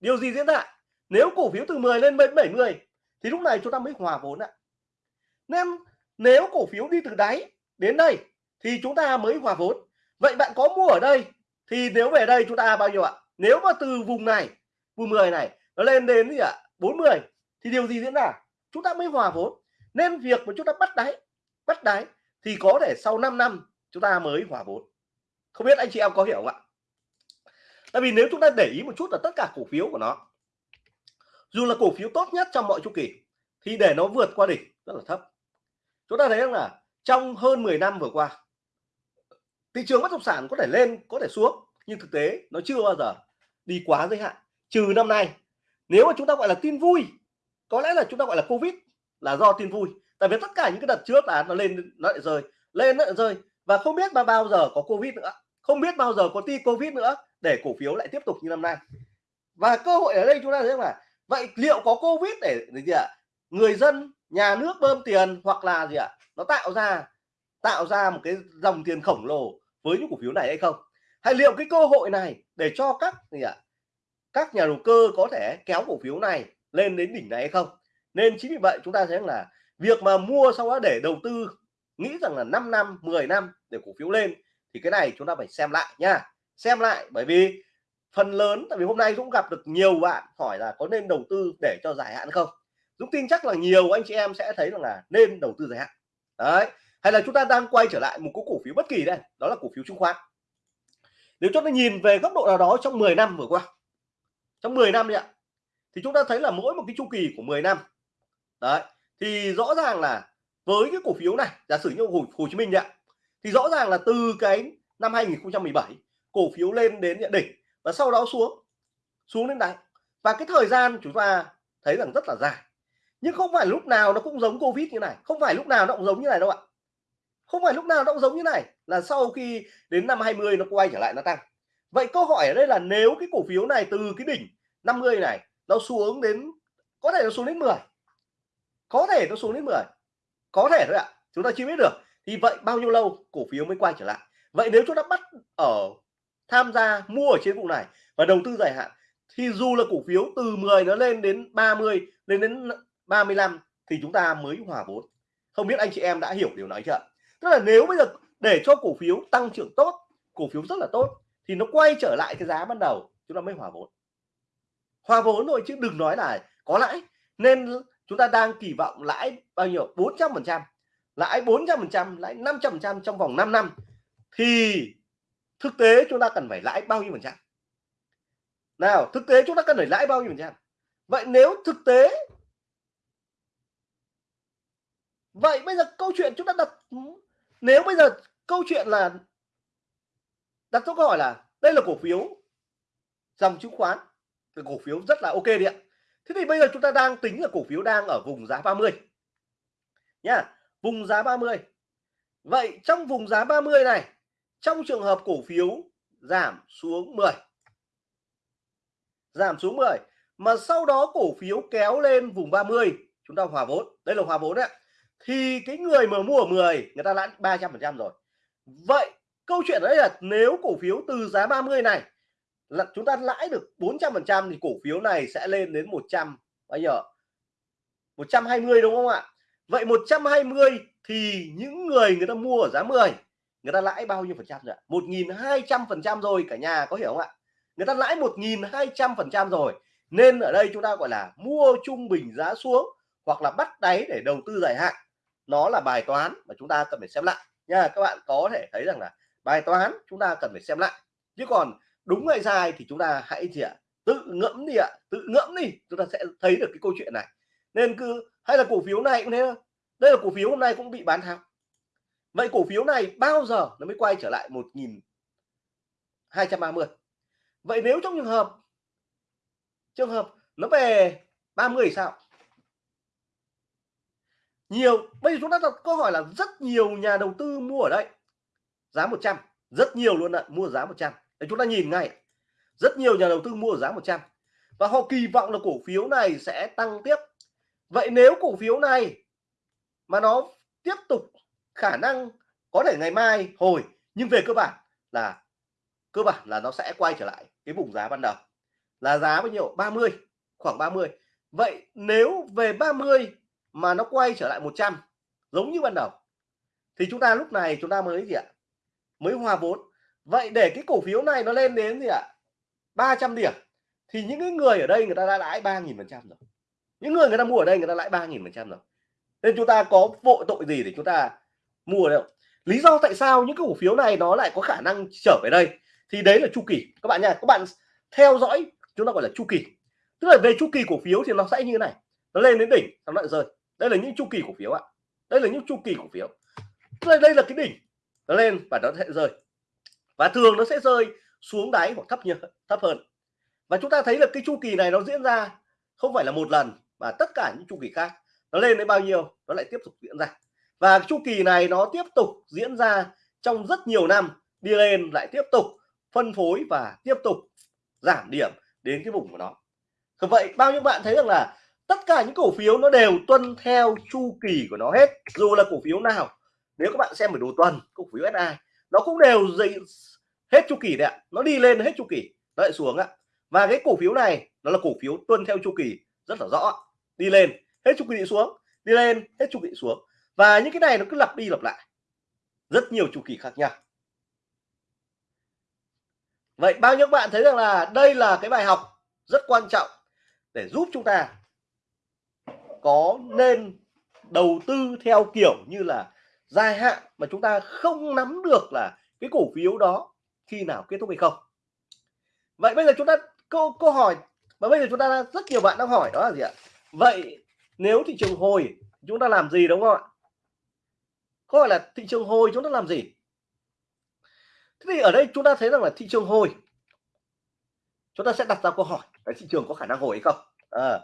điều gì diễn ra nếu cổ phiếu từ 10 lên đến 70 thì lúc này chúng ta mới hòa vốn ạ. Nên nếu cổ phiếu đi từ đáy đến đây thì chúng ta mới hòa vốn. Vậy bạn có mua ở đây thì nếu về đây chúng ta bao nhiêu ạ? Nếu mà từ vùng này, vùng 10 này, nó lên đến gì ạ? 40 thì điều gì diễn ra? Chúng ta mới hòa vốn. Nên việc mà chúng ta bắt đáy bắt đáy, thì có thể sau 5 năm chúng ta mới hòa vốn. Không biết anh chị em có hiểu không ạ? Tại vì nếu chúng ta để ý một chút là tất cả cổ phiếu của nó, dù là cổ phiếu tốt nhất trong mọi chu kỳ, thì để nó vượt qua đỉnh rất là thấp. Chúng ta thấy rằng là trong hơn 10 năm vừa qua thị trường bất động sản có thể lên có thể xuống nhưng thực tế nó chưa bao giờ đi quá giới hạn trừ năm nay. Nếu mà chúng ta gọi là tin vui có lẽ là chúng ta gọi là covid là do tin vui. Tại vì tất cả những cái đợt trước là nó lên nó lại rơi lên nó lại rơi và không biết mà bao giờ có covid nữa không biết bao giờ có ti covid nữa để cổ phiếu lại tiếp tục như năm nay. Và cơ hội ở đây chúng ta thấy là vậy liệu có covid để, để gì ạ? Người dân nhà nước bơm tiền hoặc là gì ạ? Nó tạo ra tạo ra một cái dòng tiền khổng lồ với những cổ phiếu này hay không? Hay liệu cái cơ hội này để cho các gì ạ? Các nhà đầu cơ có thể kéo cổ phiếu này lên đến đỉnh này hay không? Nên chính vì vậy chúng ta thấy là việc mà mua sau đó để đầu tư, nghĩ rằng là 5 năm 10 năm để cổ phiếu lên thì cái này chúng ta phải xem lại nha. Xem lại bởi vì phần lớn, tại vì hôm nay cũng gặp được nhiều bạn hỏi là có nên đầu tư để cho dài hạn không? Dũng tin chắc là nhiều anh chị em sẽ thấy rằng là nên đầu tư dài hạn. Đấy hay là chúng ta đang quay trở lại một cái cổ phiếu bất kỳ đây đó là cổ phiếu chứng khoán. Nếu chúng ta nhìn về góc độ nào đó trong 10 năm vừa qua trong 10 năm ạ thì chúng ta thấy là mỗi một cái chu kỳ của 10 năm đấy thì rõ ràng là với cái cổ phiếu này giả sử như Hồ, Hồ Chí Minh ạ thì rõ ràng là từ cái năm 2017 cổ phiếu lên đến nhận đỉnh và sau đó xuống xuống đến đáy. Và cái thời gian chúng ta thấy rằng rất là dài. Nhưng không phải lúc nào nó cũng giống covid như này không phải lúc nào nó cũng giống như này đâu ạ không phải lúc nào nó cũng giống như này, là sau khi đến năm 20 nó quay trở lại nó tăng. Vậy câu hỏi ở đây là nếu cái cổ phiếu này từ cái đỉnh 50 này nó xuống đến, có thể nó xuống đến 10 có thể nó xuống đến 10 có thể thôi ạ, chúng ta chưa biết được. Thì vậy bao nhiêu lâu cổ phiếu mới quay trở lại? Vậy nếu chúng ta bắt ở tham gia mua ở trên vụ này và đầu tư dài hạn, thì dù là cổ phiếu từ 10 nó lên đến 30 lên đến 35 thì chúng ta mới hòa vốn. Không biết anh chị em đã hiểu điều nói chưa tức là nếu bây giờ để cho cổ phiếu tăng trưởng tốt, cổ phiếu rất là tốt, thì nó quay trở lại cái giá ban đầu, chúng ta mới hòa vốn. Hòa vốn rồi chứ đừng nói là có lãi. Nên chúng ta đang kỳ vọng lãi bao nhiêu? 400 phần trăm. Lãi 400 phần trăm, lãi 500 phần trăm trong vòng 5 năm. Thì thực tế chúng ta cần phải lãi bao nhiêu phần trăm? Nào, thực tế chúng ta cần phải lãi bao nhiêu phần trăm? Vậy nếu thực tế vậy bây giờ câu chuyện chúng ta đặt nếu bây giờ câu chuyện là đặt câu hỏi là đây là cổ phiếu dòng chứng khoán cái cổ phiếu rất là ok đi ạ. Thế thì bây giờ chúng ta đang tính là cổ phiếu đang ở vùng giá 30 nhá, vùng giá 30 vậy trong vùng giá 30 này, trong trường hợp cổ phiếu giảm xuống 10 giảm xuống 10 mà sau đó cổ phiếu kéo lên vùng 30 chúng ta hòa vốn, đây là hòa vốn đấy ạ thì cái người mà mua ở 10 người ta lãi 300 phần trăm rồi. Vậy câu chuyện đấy là nếu cổ phiếu từ giá 30 này là chúng ta lãi được 400 phần trăm thì cổ phiếu này sẽ lên đến 100 bao nhiêu 120 đúng không ạ? Vậy 120 thì những người người ta mua ở giá 10 người ta lãi bao nhiêu phần trăm rồi 1.200 phần trăm rồi, cả nhà có hiểu không ạ? Người ta lãi 1.200 phần trăm rồi, nên ở đây chúng ta gọi là mua trung bình giá xuống hoặc là bắt đáy để đầu tư dài hạn nó là bài toán mà chúng ta cần phải xem lại. Nha, các bạn có thể thấy rằng là bài toán chúng ta cần phải xem lại. Chứ còn đúng hay sai thì chúng ta hãy gì ạ? Tự ngẫm đi ạ, tự ngẫm đi, chúng ta sẽ thấy được cái câu chuyện này. Nên cứ, hay là cổ phiếu này cũng thế đây là cổ phiếu hôm nay cũng bị bán tháo. Vậy cổ phiếu này bao giờ nó mới quay trở lại 1230 vậy nếu trong trường hợp trường hợp nó về 30 thì sao? Nhiều. Bây giờ chúng ta đặt câu hỏi là rất nhiều nhà đầu tư mua ở đây. Giá 100 rất nhiều luôn ạ, mua giá 100 để chúng ta nhìn ngay. Rất nhiều nhà đầu tư mua ở giá 100 và họ kỳ vọng là cổ phiếu này sẽ tăng tiếp. Vậy nếu cổ phiếu này mà nó tiếp tục khả năng có thể ngày mai hồi, nhưng về cơ bản là, cơ bản là nó sẽ quay trở lại cái vùng giá ban đầu là giá bao nhiêu? 30 khoảng 30 vậy nếu về 30 mà nó quay trở lại 100 giống như ban đầu. Thì chúng ta lúc này chúng ta mới gì ạ? Mới hòa vốn. Vậy để cái cổ phiếu này nó lên đến gì ạ? 300 điểm, thì những cái người ở đây người ta đã lãi 3.000 phần trăm rồi. Những người người ta mua ở đây người ta lãi 3.000 phần trăm rồi. Nên chúng ta có vội tội gì để chúng ta mua đâu? Lý do tại sao những cái cổ phiếu này nó lại có khả năng trở về đây? Thì đấy là chu kỳ. Các bạn nha, các bạn theo dõi, chúng ta gọi là chu kỳ. Tức là về chu kỳ cổ phiếu thì nó sẽ như thế này. Nó lên đến đỉnh nó lại rơi đây là những chu kỳ cổ phiếu ạ. Đây là những chu kỳ cổ phiếu. Đây, đây là cái đỉnh nó lên và nó sẽ rơi. Và thường nó sẽ rơi xuống đáy hoặc thấp như thấp hơn. Và chúng ta thấy là cái chu kỳ này nó diễn ra không phải là một lần mà tất cả những chu kỳ khác nó lên đến bao nhiêu nó lại tiếp tục diễn ra. Và chu kỳ này nó tiếp tục diễn ra trong rất nhiều năm đi lên lại tiếp tục phân phối và tiếp tục giảm điểm đến cái vùng của nó. Vậy bao nhiêu bạn thấy rằng là tất cả những cổ phiếu nó đều tuân theo chu kỳ của nó hết. Dù là cổ phiếu nào, nếu các bạn xem ở đồ tuần, cổ phiếu SI nó cũng đều dậy hết chu kỳ đấy ạ. Nó đi lên hết chu kỳ. Nó lại xuống ạ. Và cái cổ phiếu này, nó là cổ phiếu tuân theo chu kỳ, rất là rõ đi lên, hết chu kỳ xuống. Đi lên, hết chu kỳ xuống. Và những cái này nó cứ lặp đi lặp lại. Rất nhiều chu kỳ khác nhau. Vậy bao nhiêu bạn thấy rằng là đây là cái bài học rất quan trọng để giúp chúng ta có nên đầu tư theo kiểu như là dài hạn mà chúng ta không nắm được là cái cổ phiếu đó khi nào kết thúc hay không? Vậy bây giờ chúng ta câu câu hỏi và bây giờ chúng ta rất nhiều bạn đang hỏi đó là gì ạ? Vậy nếu thị trường hồi chúng ta làm gì đúng không ạ? Câu hỏi là thị trường hồi chúng ta làm gì? Thế thì ở đây chúng ta thấy rằng là thị trường hồi chúng ta sẽ đặt ra câu hỏi cái thị trường có khả năng hồi hay không? À,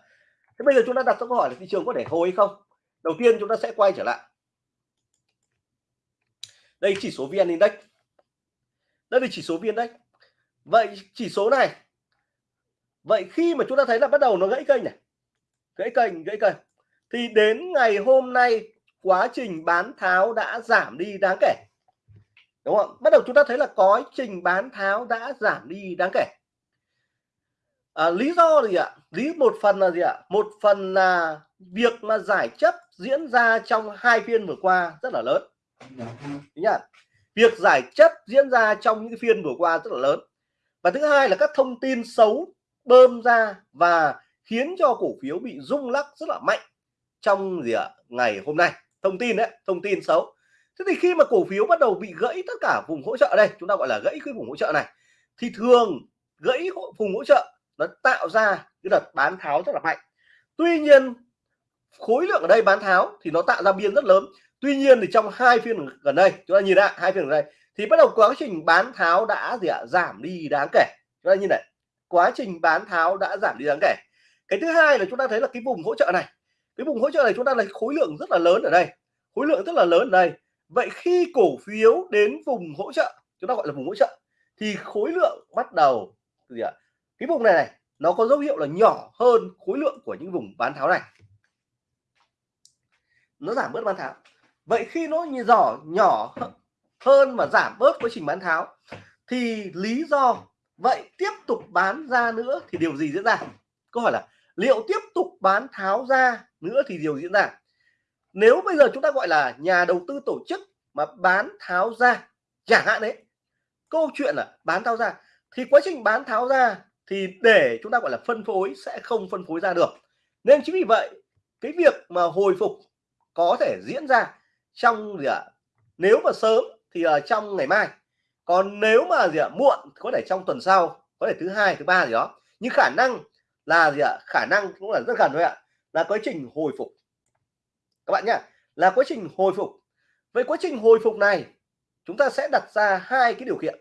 thế bây giờ chúng ta đặt ra câu hỏi là thị trường có thể hồi hay không? Đầu tiên chúng ta sẽ quay trở lại. Đây chỉ số vn index. Đây là chỉ số vn index. Vậy chỉ số này, vậy khi mà chúng ta thấy là bắt đầu nó gãy kênh này, gãy kênh gãy kênh, thì đến ngày hôm nay quá trình bán tháo đã giảm đi đáng kể. Đúng không bắt đầu chúng ta thấy là quá trình bán tháo đã giảm đi đáng kể à, lý do gì ạ? Lý một phần là gì ạ? Một phần là việc mà giải chấp diễn ra trong hai phiên vừa qua rất là lớn. Nhá. Việc giải chấp diễn ra trong những phiên vừa qua rất là lớn. Và thứ hai là các thông tin xấu bơm ra và khiến cho cổ phiếu bị rung lắc rất là mạnh trong gì ạ? Ngày hôm nay. Thông tin đấy thông tin xấu. Thế thì khi mà cổ phiếu bắt đầu bị gãy tất cả vùng hỗ trợ đây chúng ta gọi là gãy cái vùng hỗ trợ này thì thường gãy vùng hỗ trợ nó tạo ra cái đợt bán tháo rất là mạnh. Tuy nhiên, khối lượng ở đây bán tháo thì nó tạo ra biên rất lớn. Tuy nhiên thì trong hai phiên gần đây, chúng ta nhìn lại, hai phiên gần đây, thì bắt đầu quá trình bán tháo đã gì ạ? Giảm đi đáng kể. Chúng ta nhìn này, quá trình bán tháo đã giảm đi đáng kể. Cái thứ hai là chúng ta thấy là cái vùng hỗ trợ này, cái vùng hỗ trợ này chúng ta lấy khối lượng rất là lớn ở đây, khối lượng rất là lớn ở đây. Vậy khi cổ phiếu đến vùng hỗ trợ, chúng ta gọi là vùng hỗ trợ, thì khối lượng bắt đầu gì ạ? Cái vùng này này, nó có dấu hiệu là nhỏ hơn khối lượng của những vùng bán tháo này. Nó giảm bớt bán tháo. Vậy khi nó như giỏ nhỏ hơn và giảm bớt quá trình bán tháo, thì lý do vậy tiếp tục bán ra nữa thì điều gì diễn ra? Câu hỏi là liệu tiếp tục bán tháo ra nữa thì điều diễn ra? Nếu bây giờ chúng ta gọi là nhà đầu tư tổ chức mà bán tháo ra, chẳng hạn đấy, câu chuyện là bán tháo ra, thì quá trình bán tháo ra thì để chúng ta, gọi là, phân phối sẽ không phân phối ra được. Nên chính vì vậy, cái việc mà hồi phục có thể diễn ra trong gì ạ? À? nếu mà sớm thì ở trong ngày mai. Còn nếu mà gì ạ? À? muộn có thể trong tuần sau, có thể thứ hai, thứ ba gì đó. Nhưng khả năng là gì ạ? À? khả năng cũng là rất gần thôi ạ, là quá trình hồi phục. Các bạn nhá, là quá trình hồi phục. Với quá trình hồi phục này, chúng ta sẽ đặt ra hai cái điều kiện.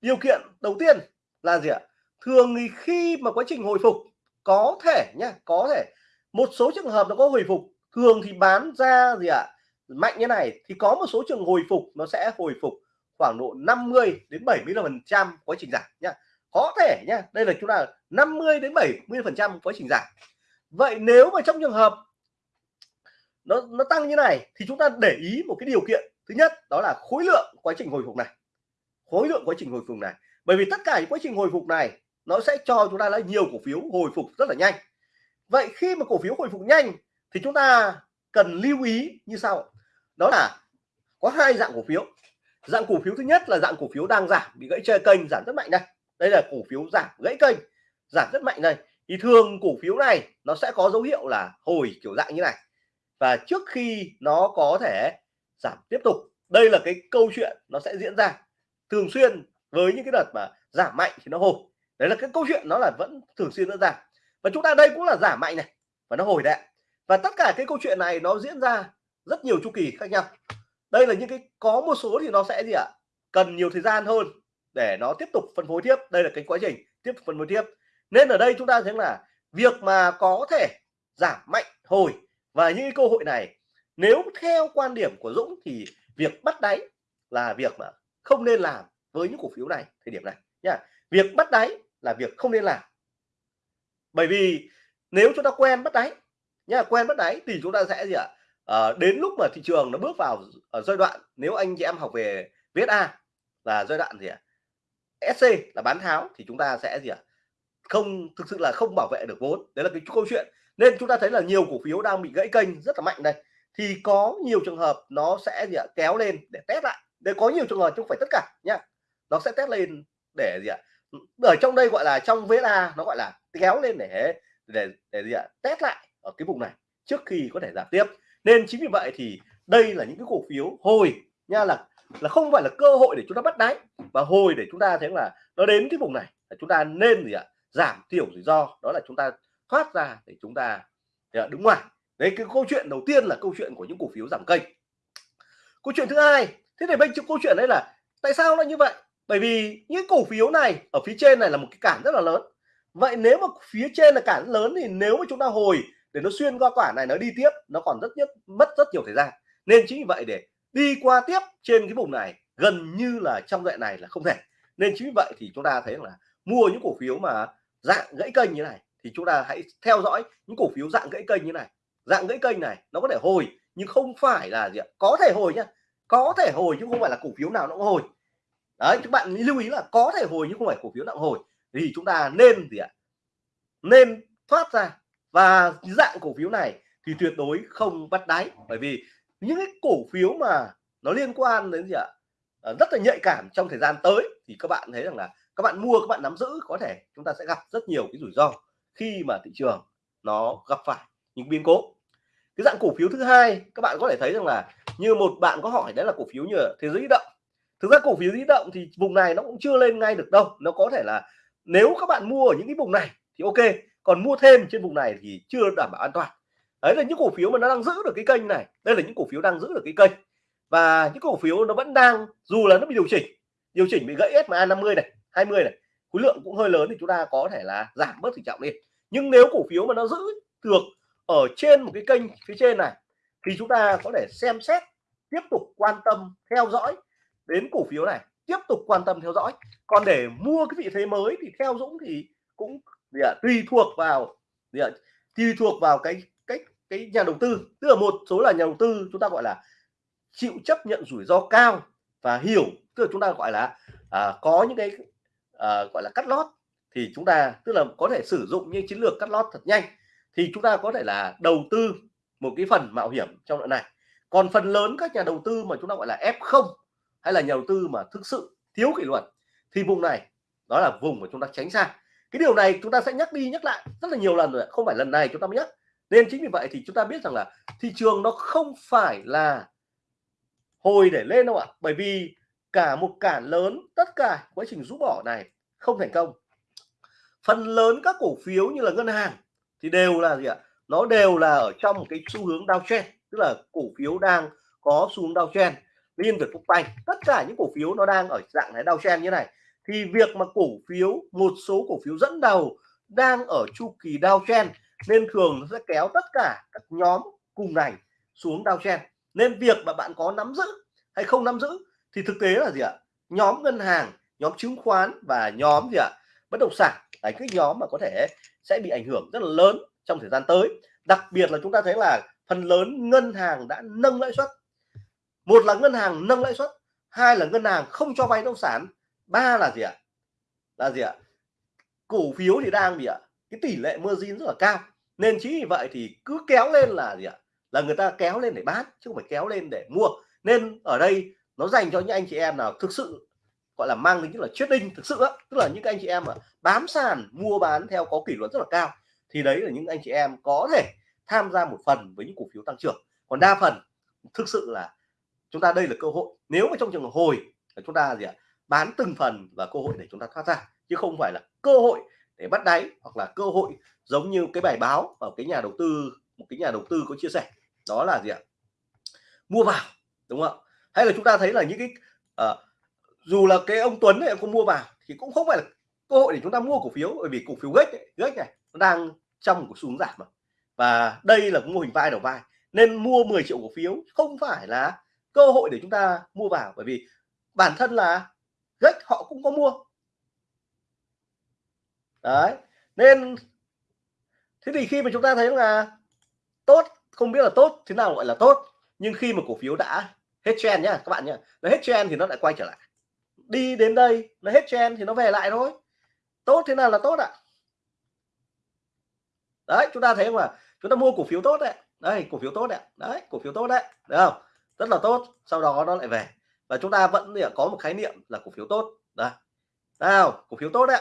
Điều kiện đầu tiên là gì ạ? Thường thì khi mà quá trình hồi phục, có thể nhá, có thể một số trường hợp nó có hồi phục, thường thì bán ra gì ạ, mạnh như này thì có một số trường hồi phục nó sẽ hồi phục khoảng độ 50 đến 70 phần trăm quá trình giảm nhá. Có thể nhá, đây là chúng ta 50 đến 70 phần trăm quá trình giảm. Vậy nếu mà trong trường hợp nó nó tăng như này thì chúng ta để ý một cái điều kiện. Thứ nhất, đó là khối lượng quá trình hồi phục này. Khối lượng quá trình hồi phục này. Bởi vì tất cả những quá trình hồi phục này nó sẽ cho chúng ta là nhiều cổ phiếu hồi phục rất là nhanh. Vậy khi mà cổ phiếu hồi phục nhanh thì chúng ta cần lưu ý như sau. Đó là có hai dạng cổ phiếu. Dạng cổ phiếu thứ nhất là dạng cổ phiếu đang giảm, bị gãy chơi kênh giảm rất mạnh đây. Đây là cổ phiếu giảm, gãy kênh, giảm rất mạnh đây. Thì thường cổ phiếu này nó sẽ có dấu hiệu là hồi kiểu dạng như này. Và trước khi nó có thể giảm tiếp tục, đây là cái câu chuyện nó sẽ diễn ra thường xuyên với những cái đợt mà giảm mạnh thì nó hồi đấy là cái câu chuyện nó là vẫn thường xuyên diễn ra. Và chúng ta đây cũng là giảm mạnh này, và nó hồi đấy và tất cả cái câu chuyện này nó diễn ra rất nhiều chu kỳ khác nhau. Đây là những cái, có một số thì nó sẽ gì ạ? Cần nhiều thời gian hơn để nó tiếp tục phân phối tiếp. Đây là cái quá trình tiếp phân phối tiếp. Nên ở đây chúng ta thấy là việc mà có thể giảm mạnh, hồi và những cơ hội này, nếu theo quan điểm của Dũng thì việc bắt đáy là việc mà không nên làm với những cổ phiếu này thời điểm này nha. Việc bắt đáy là việc không nên làm. Bởi vì nếu chúng ta quen bắt đáy nhá, quen bắt đáy thì chúng ta sẽ gì ạ? À, đến lúc mà thị trường nó bước vào ở giai đoạn nếu anh chị em học về VSA là giai đoạn gì ạ? SC là bán tháo thì chúng ta sẽ gì ạ? Không thực sự là không bảo vệ được vốn. Đấy là cái câu chuyện. Nên chúng ta thấy là nhiều cổ phiếu đang bị gãy kênh rất là mạnh đây. Thì có nhiều trường hợp nó sẽ gì ạ? Kéo lên để test lại. Để có nhiều trường hợp chứ không phải tất cả nhá. Nó sẽ test lên để gì ạ? Ở trong đây gọi là, trong VSA nó gọi là kéo lên để để để gì ạ? Test lại ở cái vùng này trước khi có thể giảm tiếp. Nên chính vì vậy thì đây là những cái cổ phiếu hồi nha, là là không phải là cơ hội để chúng ta bắt đáy và hồi để chúng ta thấy là nó đến cái vùng này là chúng ta nên gì ạ? Giảm thiểu rủi ro, đó là chúng ta thoát ra để chúng ta dạ, đứng ngoài. Đấy, cái câu chuyện đầu tiên là câu chuyện của những cổ phiếu giảm kênh. Câu chuyện thứ hai, thế thì bên câu chuyện đấy là tại sao nó như vậy? Bởi vì những cổ phiếu này ở phía trên này là một cái cản rất là lớn. Vậy nếu mà phía trên là cản lớn thì nếu mà chúng ta hồi để nó xuyên qua quả này nó đi tiếp, nó còn rất nhất, mất rất nhiều thời gian. Nên chính vì vậy để đi qua tiếp trên cái vùng này, gần như là trong đoạn này là không thể. Nên chính vì vậy thì chúng ta thấy là mua những cổ phiếu mà dạng gãy kênh như này thì chúng ta hãy theo dõi những cổ phiếu dạng gãy kênh như này. Dạng gãy kênh này nó có thể hồi nhưng không phải là gì ạ? Có thể hồi nhá. Có thể hồi chứ không phải là cổ phiếu nào nó cũng hồi đấy các bạn lưu ý là có thể hồi nhưng không phải cổ phiếu nặng hồi. Thì chúng ta nên gì ạ? Nên thoát ra. Và dạng cổ phiếu này thì tuyệt đối không bắt đáy. Bởi vì những cái cổ phiếu mà nó liên quan đến gì ạ? À, rất là nhạy cảm trong thời gian tới thì các bạn thấy rằng là các bạn mua các bạn nắm giữ có thể chúng ta sẽ gặp rất nhiều cái rủi ro khi mà thị trường nó gặp phải những biến cố. Cái dạng cổ phiếu thứ hai các bạn có thể thấy rằng là như một bạn có hỏi đấy là cổ phiếu như thế giới động thực ra cổ phiếu di động thì vùng này nó cũng chưa lên ngay được đâu. Nó có thể là nếu các bạn mua ở những cái vùng này thì ok, còn mua thêm trên vùng này thì chưa đảm bảo an toàn. Đấy là những cổ phiếu mà nó đang giữ được cái kênh này. Đây là những cổ phiếu đang giữ được cái kênh. Và những cổ phiếu nó vẫn đang, dù là nó bị điều chỉnh điều chỉnh bị gãy SMA 50 này 20 này, khối lượng cũng hơi lớn thì chúng ta có thể là giảm bớt tỷ trọng đi. Nhưng nếu cổ phiếu mà nó giữ được ở trên một cái kênh phía trên này thì chúng ta có thể xem xét, tiếp tục quan tâm, theo dõi đến cổ phiếu này tiếp tục quan tâm theo dõi. Còn để mua cái vị thế mới thì theo Dũng thì cũng gì à, tùy thuộc vào gì à, tùy thuộc vào cái cái cái nhà đầu tư. Tức là một số là nhà đầu tư chúng ta gọi là chịu chấp nhận rủi ro cao và hiểu tức là chúng ta gọi là à, có những cái à, gọi là cắt lót. Thì chúng ta tức là có thể sử dụng những chiến lược cắt lót thật nhanh. Thì chúng ta có thể là đầu tư một cái phần mạo hiểm trong đoạn này. Còn phần lớn các nhà đầu tư mà chúng ta gọi là F0 hay là nhà đầu tư mà thực sự thiếu kỷ luật, thì vùng này, đó là vùng mà chúng ta tránh xa. Cái điều này chúng ta sẽ nhắc đi nhắc lại rất là nhiều lần rồi không phải lần này chúng ta mới nhắc. Nên chính vì vậy thì chúng ta biết rằng là thị trường nó không phải là hồi để lên đâu ạ. Bởi vì cả một cản lớn tất cả quá trình rũ bỏ này không thành công. Phần lớn các cổ phiếu như là ngân hàng thì đều là gì ạ? Nó đều là ở trong một cái xu hướng downtrend, tức là cổ phiếu đang có xu hướng downtrend liên việt phúc banh tất cả những cổ phiếu nó đang ở dạng này chen như này. Thì việc mà cổ phiếu, một số cổ phiếu dẫn đầu đang ở chu kỳ đau chen, nên thường nó sẽ kéo tất cả các nhóm cùng ngành xuống đau chen. Nên việc mà bạn có nắm giữ hay không nắm giữ thì thực tế là gì ạ? Nhóm ngân hàng, nhóm chứng khoán và nhóm gì ạ? Bất động sản là cái nhóm mà có thể sẽ bị ảnh hưởng rất là lớn trong thời gian tới. Đặc biệt là chúng ta thấy là phần lớn ngân hàng đã nâng lãi suất một là ngân hàng nâng lãi suất, hai là ngân hàng không cho vay nông sản, ba là gì ạ? Là gì ạ? Cổ phiếu thì đang gì ạ? Cái tỷ lệ margin rất là cao. Nên chính vì vậy thì cứ kéo lên là gì ạ? Là người ta kéo lên để bán, chứ không phải kéo lên để mua. Nên ở đây nó dành cho những anh chị em nào thực sự, gọi là mang tính là trading thực sự á. Tức là những anh chị em mà bám sàn, mua bán theo có kỷ luật rất là cao, thì đấy là những anh chị em có thể tham gia một phần với những cổ phiếu tăng trưởng. Còn đa phần thực sự là chúng ta đây là cơ hội. Nếu mà trong trường hồi là chúng ta gì ạ? Bán từng phần và cơ hội để chúng ta thoát ra chứ không phải là cơ hội để bắt đáy hoặc là cơ hội giống như cái bài báo ở cái nhà đầu tư một cái nhà đầu tư có chia sẻ. Đó là gì ạ? Mua vào đúng không ạ? Hay là chúng ta thấy là những cái à, dù là cái ông Tuấn này không mua vào thì cũng không phải là cơ hội để chúng ta mua cổ phiếu bởi vì cổ phiếu gách gách này nó đang trong một xu hướng giảm mà. Và đây là mô hình vai đầu vai nên mua 10 triệu cổ phiếu không phải là cơ hội để chúng ta mua vào, bởi vì bản thân là gách họ cũng có mua. Đấy, nên thế thì khi mà chúng ta thấy là tốt, không biết là tốt thế nào gọi là tốt, nhưng khi mà cổ phiếu đã hết trend nhá, các bạn nhá nó hết trend thì nó lại quay trở lại. Đi đến đây, nó hết trend thì nó về lại thôi. Tốt thế nào là tốt ạ? Đấy, chúng ta thấy không ạ? Chúng ta mua cổ phiếu tốt đấy. Đây cổ phiếu tốt đấy. Đấy, cổ phiếu tốt đấy, được không? Rất là tốt sau đó nó lại về. Và chúng ta vẫn có một khái niệm là cổ phiếu tốt. Đây. Nào cổ phiếu tốt đấy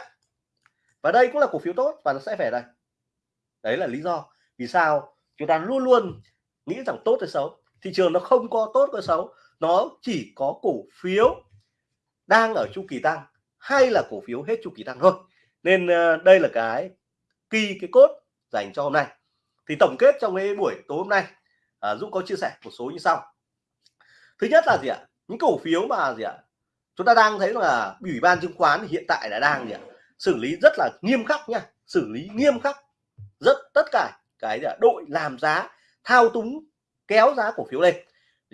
và đây cũng là cổ phiếu tốt và nó sẽ về đây. Đấy là lý do vì sao chúng ta luôn luôn nghĩ rằng tốt hay xấu. Thị trường nó không có tốt hay xấu nó chỉ có cổ phiếu đang ở chu kỳ tăng hay là cổ phiếu hết chu kỳ tăng thôi. Nên ờ, đây là cái kỳ cái cốt dành cho hôm nay. Thì tổng kết trong cái buổi tối hôm nay à, Dũng có chia sẻ một số như sau thứ nhất là gì ạ? Những cổ phiếu mà gì ạ? Chúng ta đang thấy là ủy ban chứng khoán hiện tại là đang gì ạ? Xử lý rất là nghiêm khắc nha. Xử lý nghiêm khắc rất tất cả cái gì ạ? Đội làm giá thao túng kéo giá cổ phiếu lên.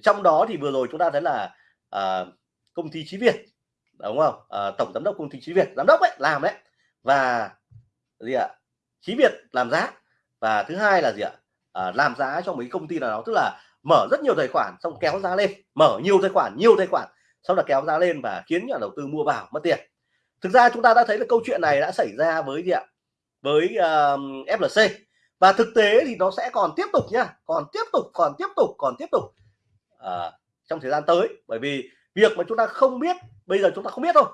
Trong đó thì vừa rồi chúng ta thấy là uh, công ty trí Việt đúng không? Uh, tổng giám đốc công ty trí Việt giám đốc ấy làm đấy. Và gì ạ? Trí Việt làm giá. Và thứ hai là gì ạ? À, làm giá cho mấy công ty nào đó tức là mở rất nhiều tài khoản xong kéo giá lên. Mở nhiều tài khoản nhiều tài khoản. Sau là kéo giá lên và khiến nhà đầu tư mua vào mất tiền. Thực ra chúng ta đã thấy là câu chuyện này đã xảy ra với gì ạ? Với uh, FLC và thực tế thì nó sẽ còn tiếp tục nhá còn tiếp tục còn tiếp tục còn tiếp tục. Uh, trong thời gian tới bởi vì việc mà chúng ta không biết bây giờ chúng ta không biết thôi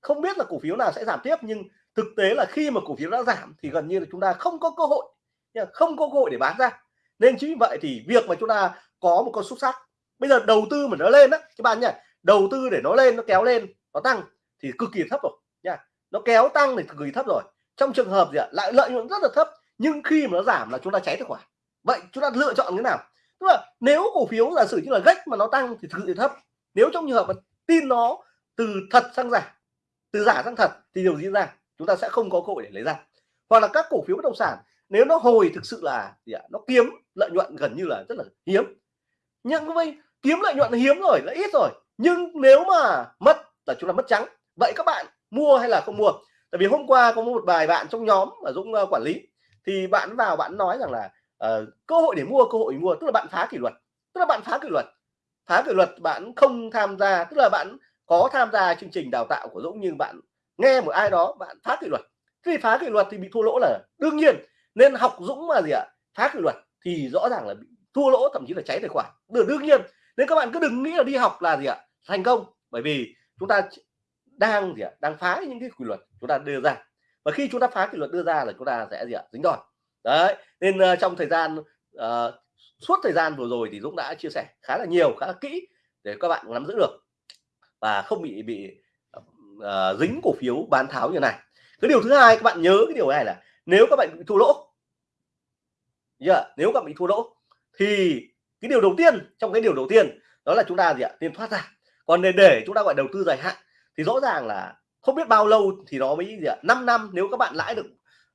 không biết là cổ phiếu nào sẽ giảm tiếp nhưng thực tế là khi mà cổ phiếu đã giảm thì gần như là chúng ta không có cơ hội không có cơ hội để bán ra nên chính vì vậy thì việc mà chúng ta có một con xúc sắc bây giờ đầu tư mà nó lên á, các bạn nhỉ đầu tư để nó lên, nó kéo lên, nó tăng thì cực kỳ thấp rồi nha nó kéo tăng thì cực kỳ thấp rồi. Trong trường hợp gì ạ? Lại lợi nhuận rất là thấp, nhưng khi mà nó giảm là chúng ta cháy tài khoản. Vậy chúng ta lựa chọn thế nào? Tức là nếu cổ phiếu giả sử như là gách mà nó tăng thì thực sự thấp. Nếu trong trường hợp mà tin nó từ thật sang giả, từ giả sang thật thì điều diễn ra? Chúng ta sẽ không có cơ hội để lấy ra. Hoặc là các cổ phiếu bất động sản nếu nó hồi thực sự là gì ạ? Nó kiếm lợi nhuận gần như là rất là hiếm. Nhưng với kiếm lợi nhuận hiếm rồi là ít rồi. Nhưng nếu mà mất là chúng ta mất trắng. Vậy các bạn mua hay là không mua? Tại vì hôm qua có một vài bạn trong nhóm mà Dũng uh, quản lý thì bạn vào bạn nói rằng là uh, cơ hội để mua cơ hội để mua tức là bạn phá kỷ luật. Tức là bạn phá kỷ luật. Phá kỷ luật bạn không tham gia tức là bạn có tham gia chương trình đào tạo của Dũng nhưng bạn nghe một ai đó bạn phá kỷ luật. Khi phá kỷ luật thì bị thua lỗ là đương nhiên nên học Dũng mà gì ạ? Phá kỷ luật thì rõ ràng là bị thua lỗ thậm chí là cháy tài khoản. Được đương nhiên nên các bạn cứ đừng nghĩ là đi học là gì ạ? Thành công. Bởi vì chúng ta đang gì ạ? Đang phá những cái quy luật chúng ta đưa ra. Và khi chúng ta phá kỷ luật đưa ra là chúng ta sẽ gì ạ? Dính đòn. Đấy nên uh, trong thời gian uh, suốt thời gian vừa rồi thì Dũng đã chia sẻ khá là nhiều khá là kỹ để các bạn nắm giữ được. Và không bị bị uh, dính cổ phiếu bán tháo như này. Cái điều thứ hai các bạn nhớ cái điều này là nếu các bạn bị thua lỗ yeah, nếu các bạn bị thua lỗ thì cái điều đầu tiên trong cái điều đầu tiên đó là chúng ta gì ạ? Tiền thoát ra. Còn để để chúng ta gọi đầu tư dài hạn thì rõ ràng là không biết bao lâu thì nó mới gì ạ? 5 năm nếu các bạn lãi được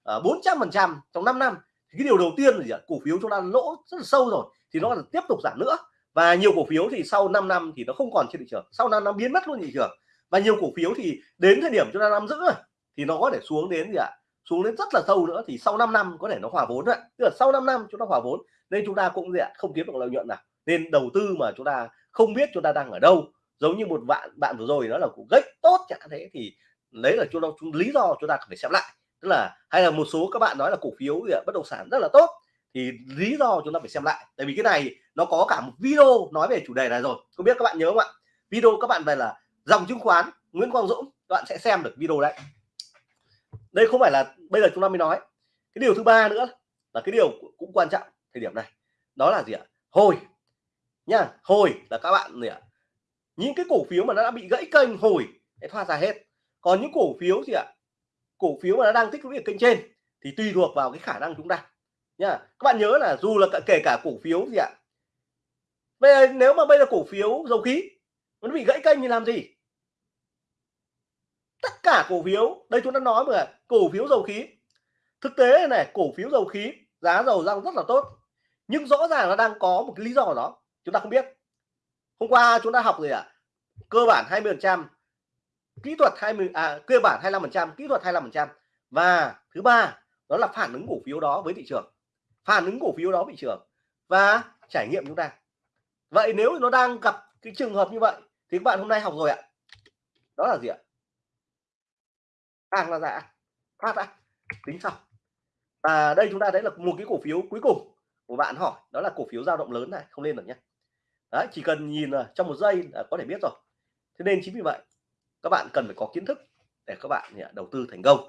à, bốn trăm phần trăm trong 5 năm thì cái điều đầu tiên là gì ạ? Cổ phiếu chúng ta lỗ rất là sâu rồi thì nó là tiếp tục giảm nữa. Và nhiều cổ phiếu thì sau 5 năm thì nó không còn trên thị trường. Sau năm năm biến mất luôn thị trường. Và nhiều cổ phiếu thì đến thời điểm chúng ta nắm giữ rồi thì nó có thể xuống đến gì ạ? Xuống đến rất là sâu nữa thì sau 5 năm có thể nó hòa vốn đấy. Tức là sau 5 năm chúng ta hòa vốn nên chúng ta cũng gì ạ không kiếm được lợi nhuận nào. Nên đầu tư mà chúng ta không biết chúng ta đang ở đâu. Giống như một bạn bạn vừa rồi đó là cũng gách tốt chẳng thế thì lấy là chúng ta chúng lý do chúng ta phải xem lại. Tức là hay là một số các bạn nói là cổ phiếu gì ạ, bất động sản rất là tốt thì lý do chúng ta phải xem lại. Tại vì cái này nó có cả một video nói về chủ đề này rồi. Không biết các bạn nhớ không ạ? Video các bạn về là dòng chứng khoán Nguyễn Quang Dũng các bạn sẽ xem được video đấy đây không phải là bây giờ chúng ta mới nói. Cái điều thứ ba nữa là cái điều cũng quan trọng thời điểm này. Đó là gì ạ? Hồi. Nha, hồi là các bạn gì ạ? Những cái cổ phiếu mà nó đã bị gãy kênh hồi sẽ thoát ra hết. Còn những cổ phiếu gì ạ? Cổ phiếu mà nó đang tích lũy ở kênh trên thì tùy thuộc vào cái khả năng chúng ta. Nha, các bạn nhớ là dù là kể cả cổ phiếu gì ạ? Bây giờ nếu mà bây giờ cổ phiếu dầu khí, nó bị gãy kênh thì làm gì? Tất cả cổ phiếu. Đây chúng ta nói mà, cổ phiếu dầu khí. Thực tế này cổ phiếu dầu khí, giá dầu tăng rất là tốt. Nhưng rõ ràng nó đang có một cái lý do đó, chúng ta không biết. Hôm qua chúng ta học rồi ạ? À? cơ bản 20 phần trăm, kỹ thuật 20 à cơ bản 25 phần trăm, kỹ thuật 25 phần trăm. Và thứ ba, đó là phản ứng cổ phiếu đó với thị trường. Phản ứng cổ phiếu đó thị trường và trải nghiệm chúng ta. Vậy nếu nó đang gặp cái trường hợp như vậy thì các bạn hôm nay học rồi ạ. Đó là gì ạ? Hàng là giả phát ra tính sau. Và đây chúng ta thấy là một cái cổ phiếu cuối cùng của bạn hỏi đó là cổ phiếu dao động lớn này không lên được nhé đấy chỉ cần nhìn là trong một giây là có thể biết rồi. Thế nên chính vì vậy các bạn cần phải có kiến thức để các bạn à, đầu tư thành công.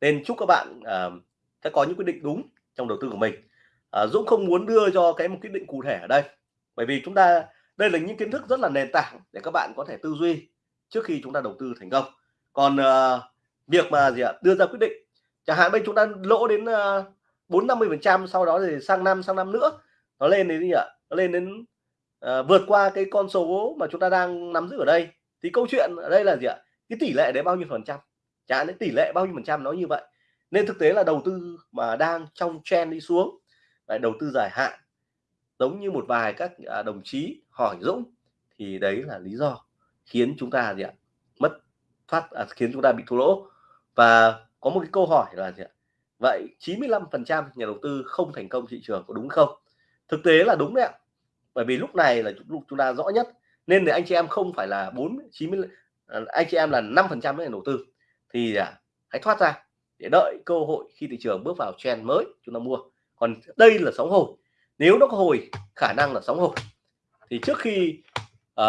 Nên chúc các bạn uh, sẽ có những quyết định đúng trong đầu tư của mình. Uh, Dũng không muốn đưa cho cái một quyết định cụ thể ở đây bởi vì chúng ta đây là những kiến thức rất là nền tảng để các bạn có thể tư duy trước khi chúng ta đầu tư thành công. Còn uh, việc mà gì ạ? Đưa ra quyết định. Chẳng hạn bây chúng ta lỗ đến ờ, bốn năm mươi phần trăm sau đó thì sang năm sang năm nữa. Nó lên đến gì ạ? Nó lên đến uh, vượt qua cái con số mà chúng ta đang nắm giữ ở đây. Thì câu chuyện ở đây là gì ạ? Cái tỷ lệ đấy bao nhiêu phần trăm? Chẳng hạn tỷ lệ bao nhiêu phần trăm nó như vậy. Nên thực tế là đầu tư mà đang trong trend đi xuống lại đầu tư dài hạn giống như một vài các à, đồng chí hỏi Dũng thì đấy là lý do khiến chúng ta gì ạ? Mất thoát à, khiến chúng ta bị thua lỗ và có một cái câu hỏi là gì ạ? Vậy 95% nhà đầu tư không thành công thị trường có đúng không? Thực tế là đúng đấy ạ. Bởi vì lúc này là lúc chúng ta rõ nhất nên để anh chị em không phải là 4 90 à, anh chị em là 5 phần trăm nhà đầu tư. Thì à, hãy thoát ra để đợi cơ hội khi thị trường bước vào trend mới chúng ta mua. Còn đây là sóng hồi. Nếu nó có hồi khả năng là sóng hồi. Thì trước khi uh,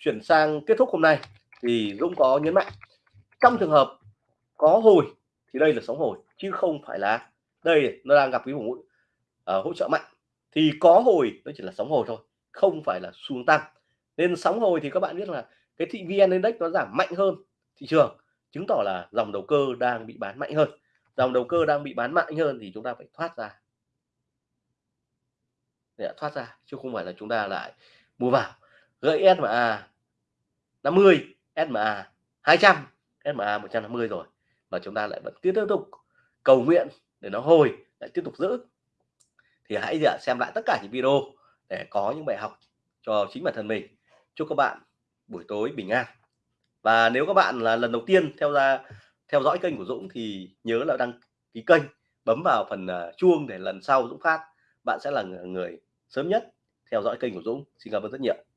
chuyển sang kết thúc hôm nay thì Dũng có nhấn mạnh. Trong trường hợp có hồi thì đây là sóng hồi chứ không phải là đây nó đang gặp cái vùng uh, hỗ trợ mạnh. Thì có hồi nó chỉ là sóng hồi thôi không phải là xuống tăng. Nên sóng hồi thì các bạn biết là cái thị vn index nó giảm mạnh hơn thị trường chứng tỏ là dòng đầu cơ đang bị bán mạnh hơn. Dòng đầu cơ đang bị bán mạnh hơn thì chúng ta phải thoát ra. Để thoát ra chứ không phải là chúng ta lại mua vào. Gãy SMA 50 SMA 200 SMA 150 rồi và chúng ta lại vẫn tiếp tục cầu nguyện để nó hồi, lại tiếp tục giữ. Thì hãy xem lại tất cả những video để có những bài học cho chính bản thân mình. Chúc các bạn buổi tối bình an. Và nếu các bạn là lần đầu tiên theo ra, theo dõi kênh của Dũng thì nhớ là đăng ký kênh, bấm vào phần à, chuông để lần sau Dũng phát. Bạn sẽ là người sớm nhất theo dõi kênh của Dũng. Xin cảm ơn rất nhiều.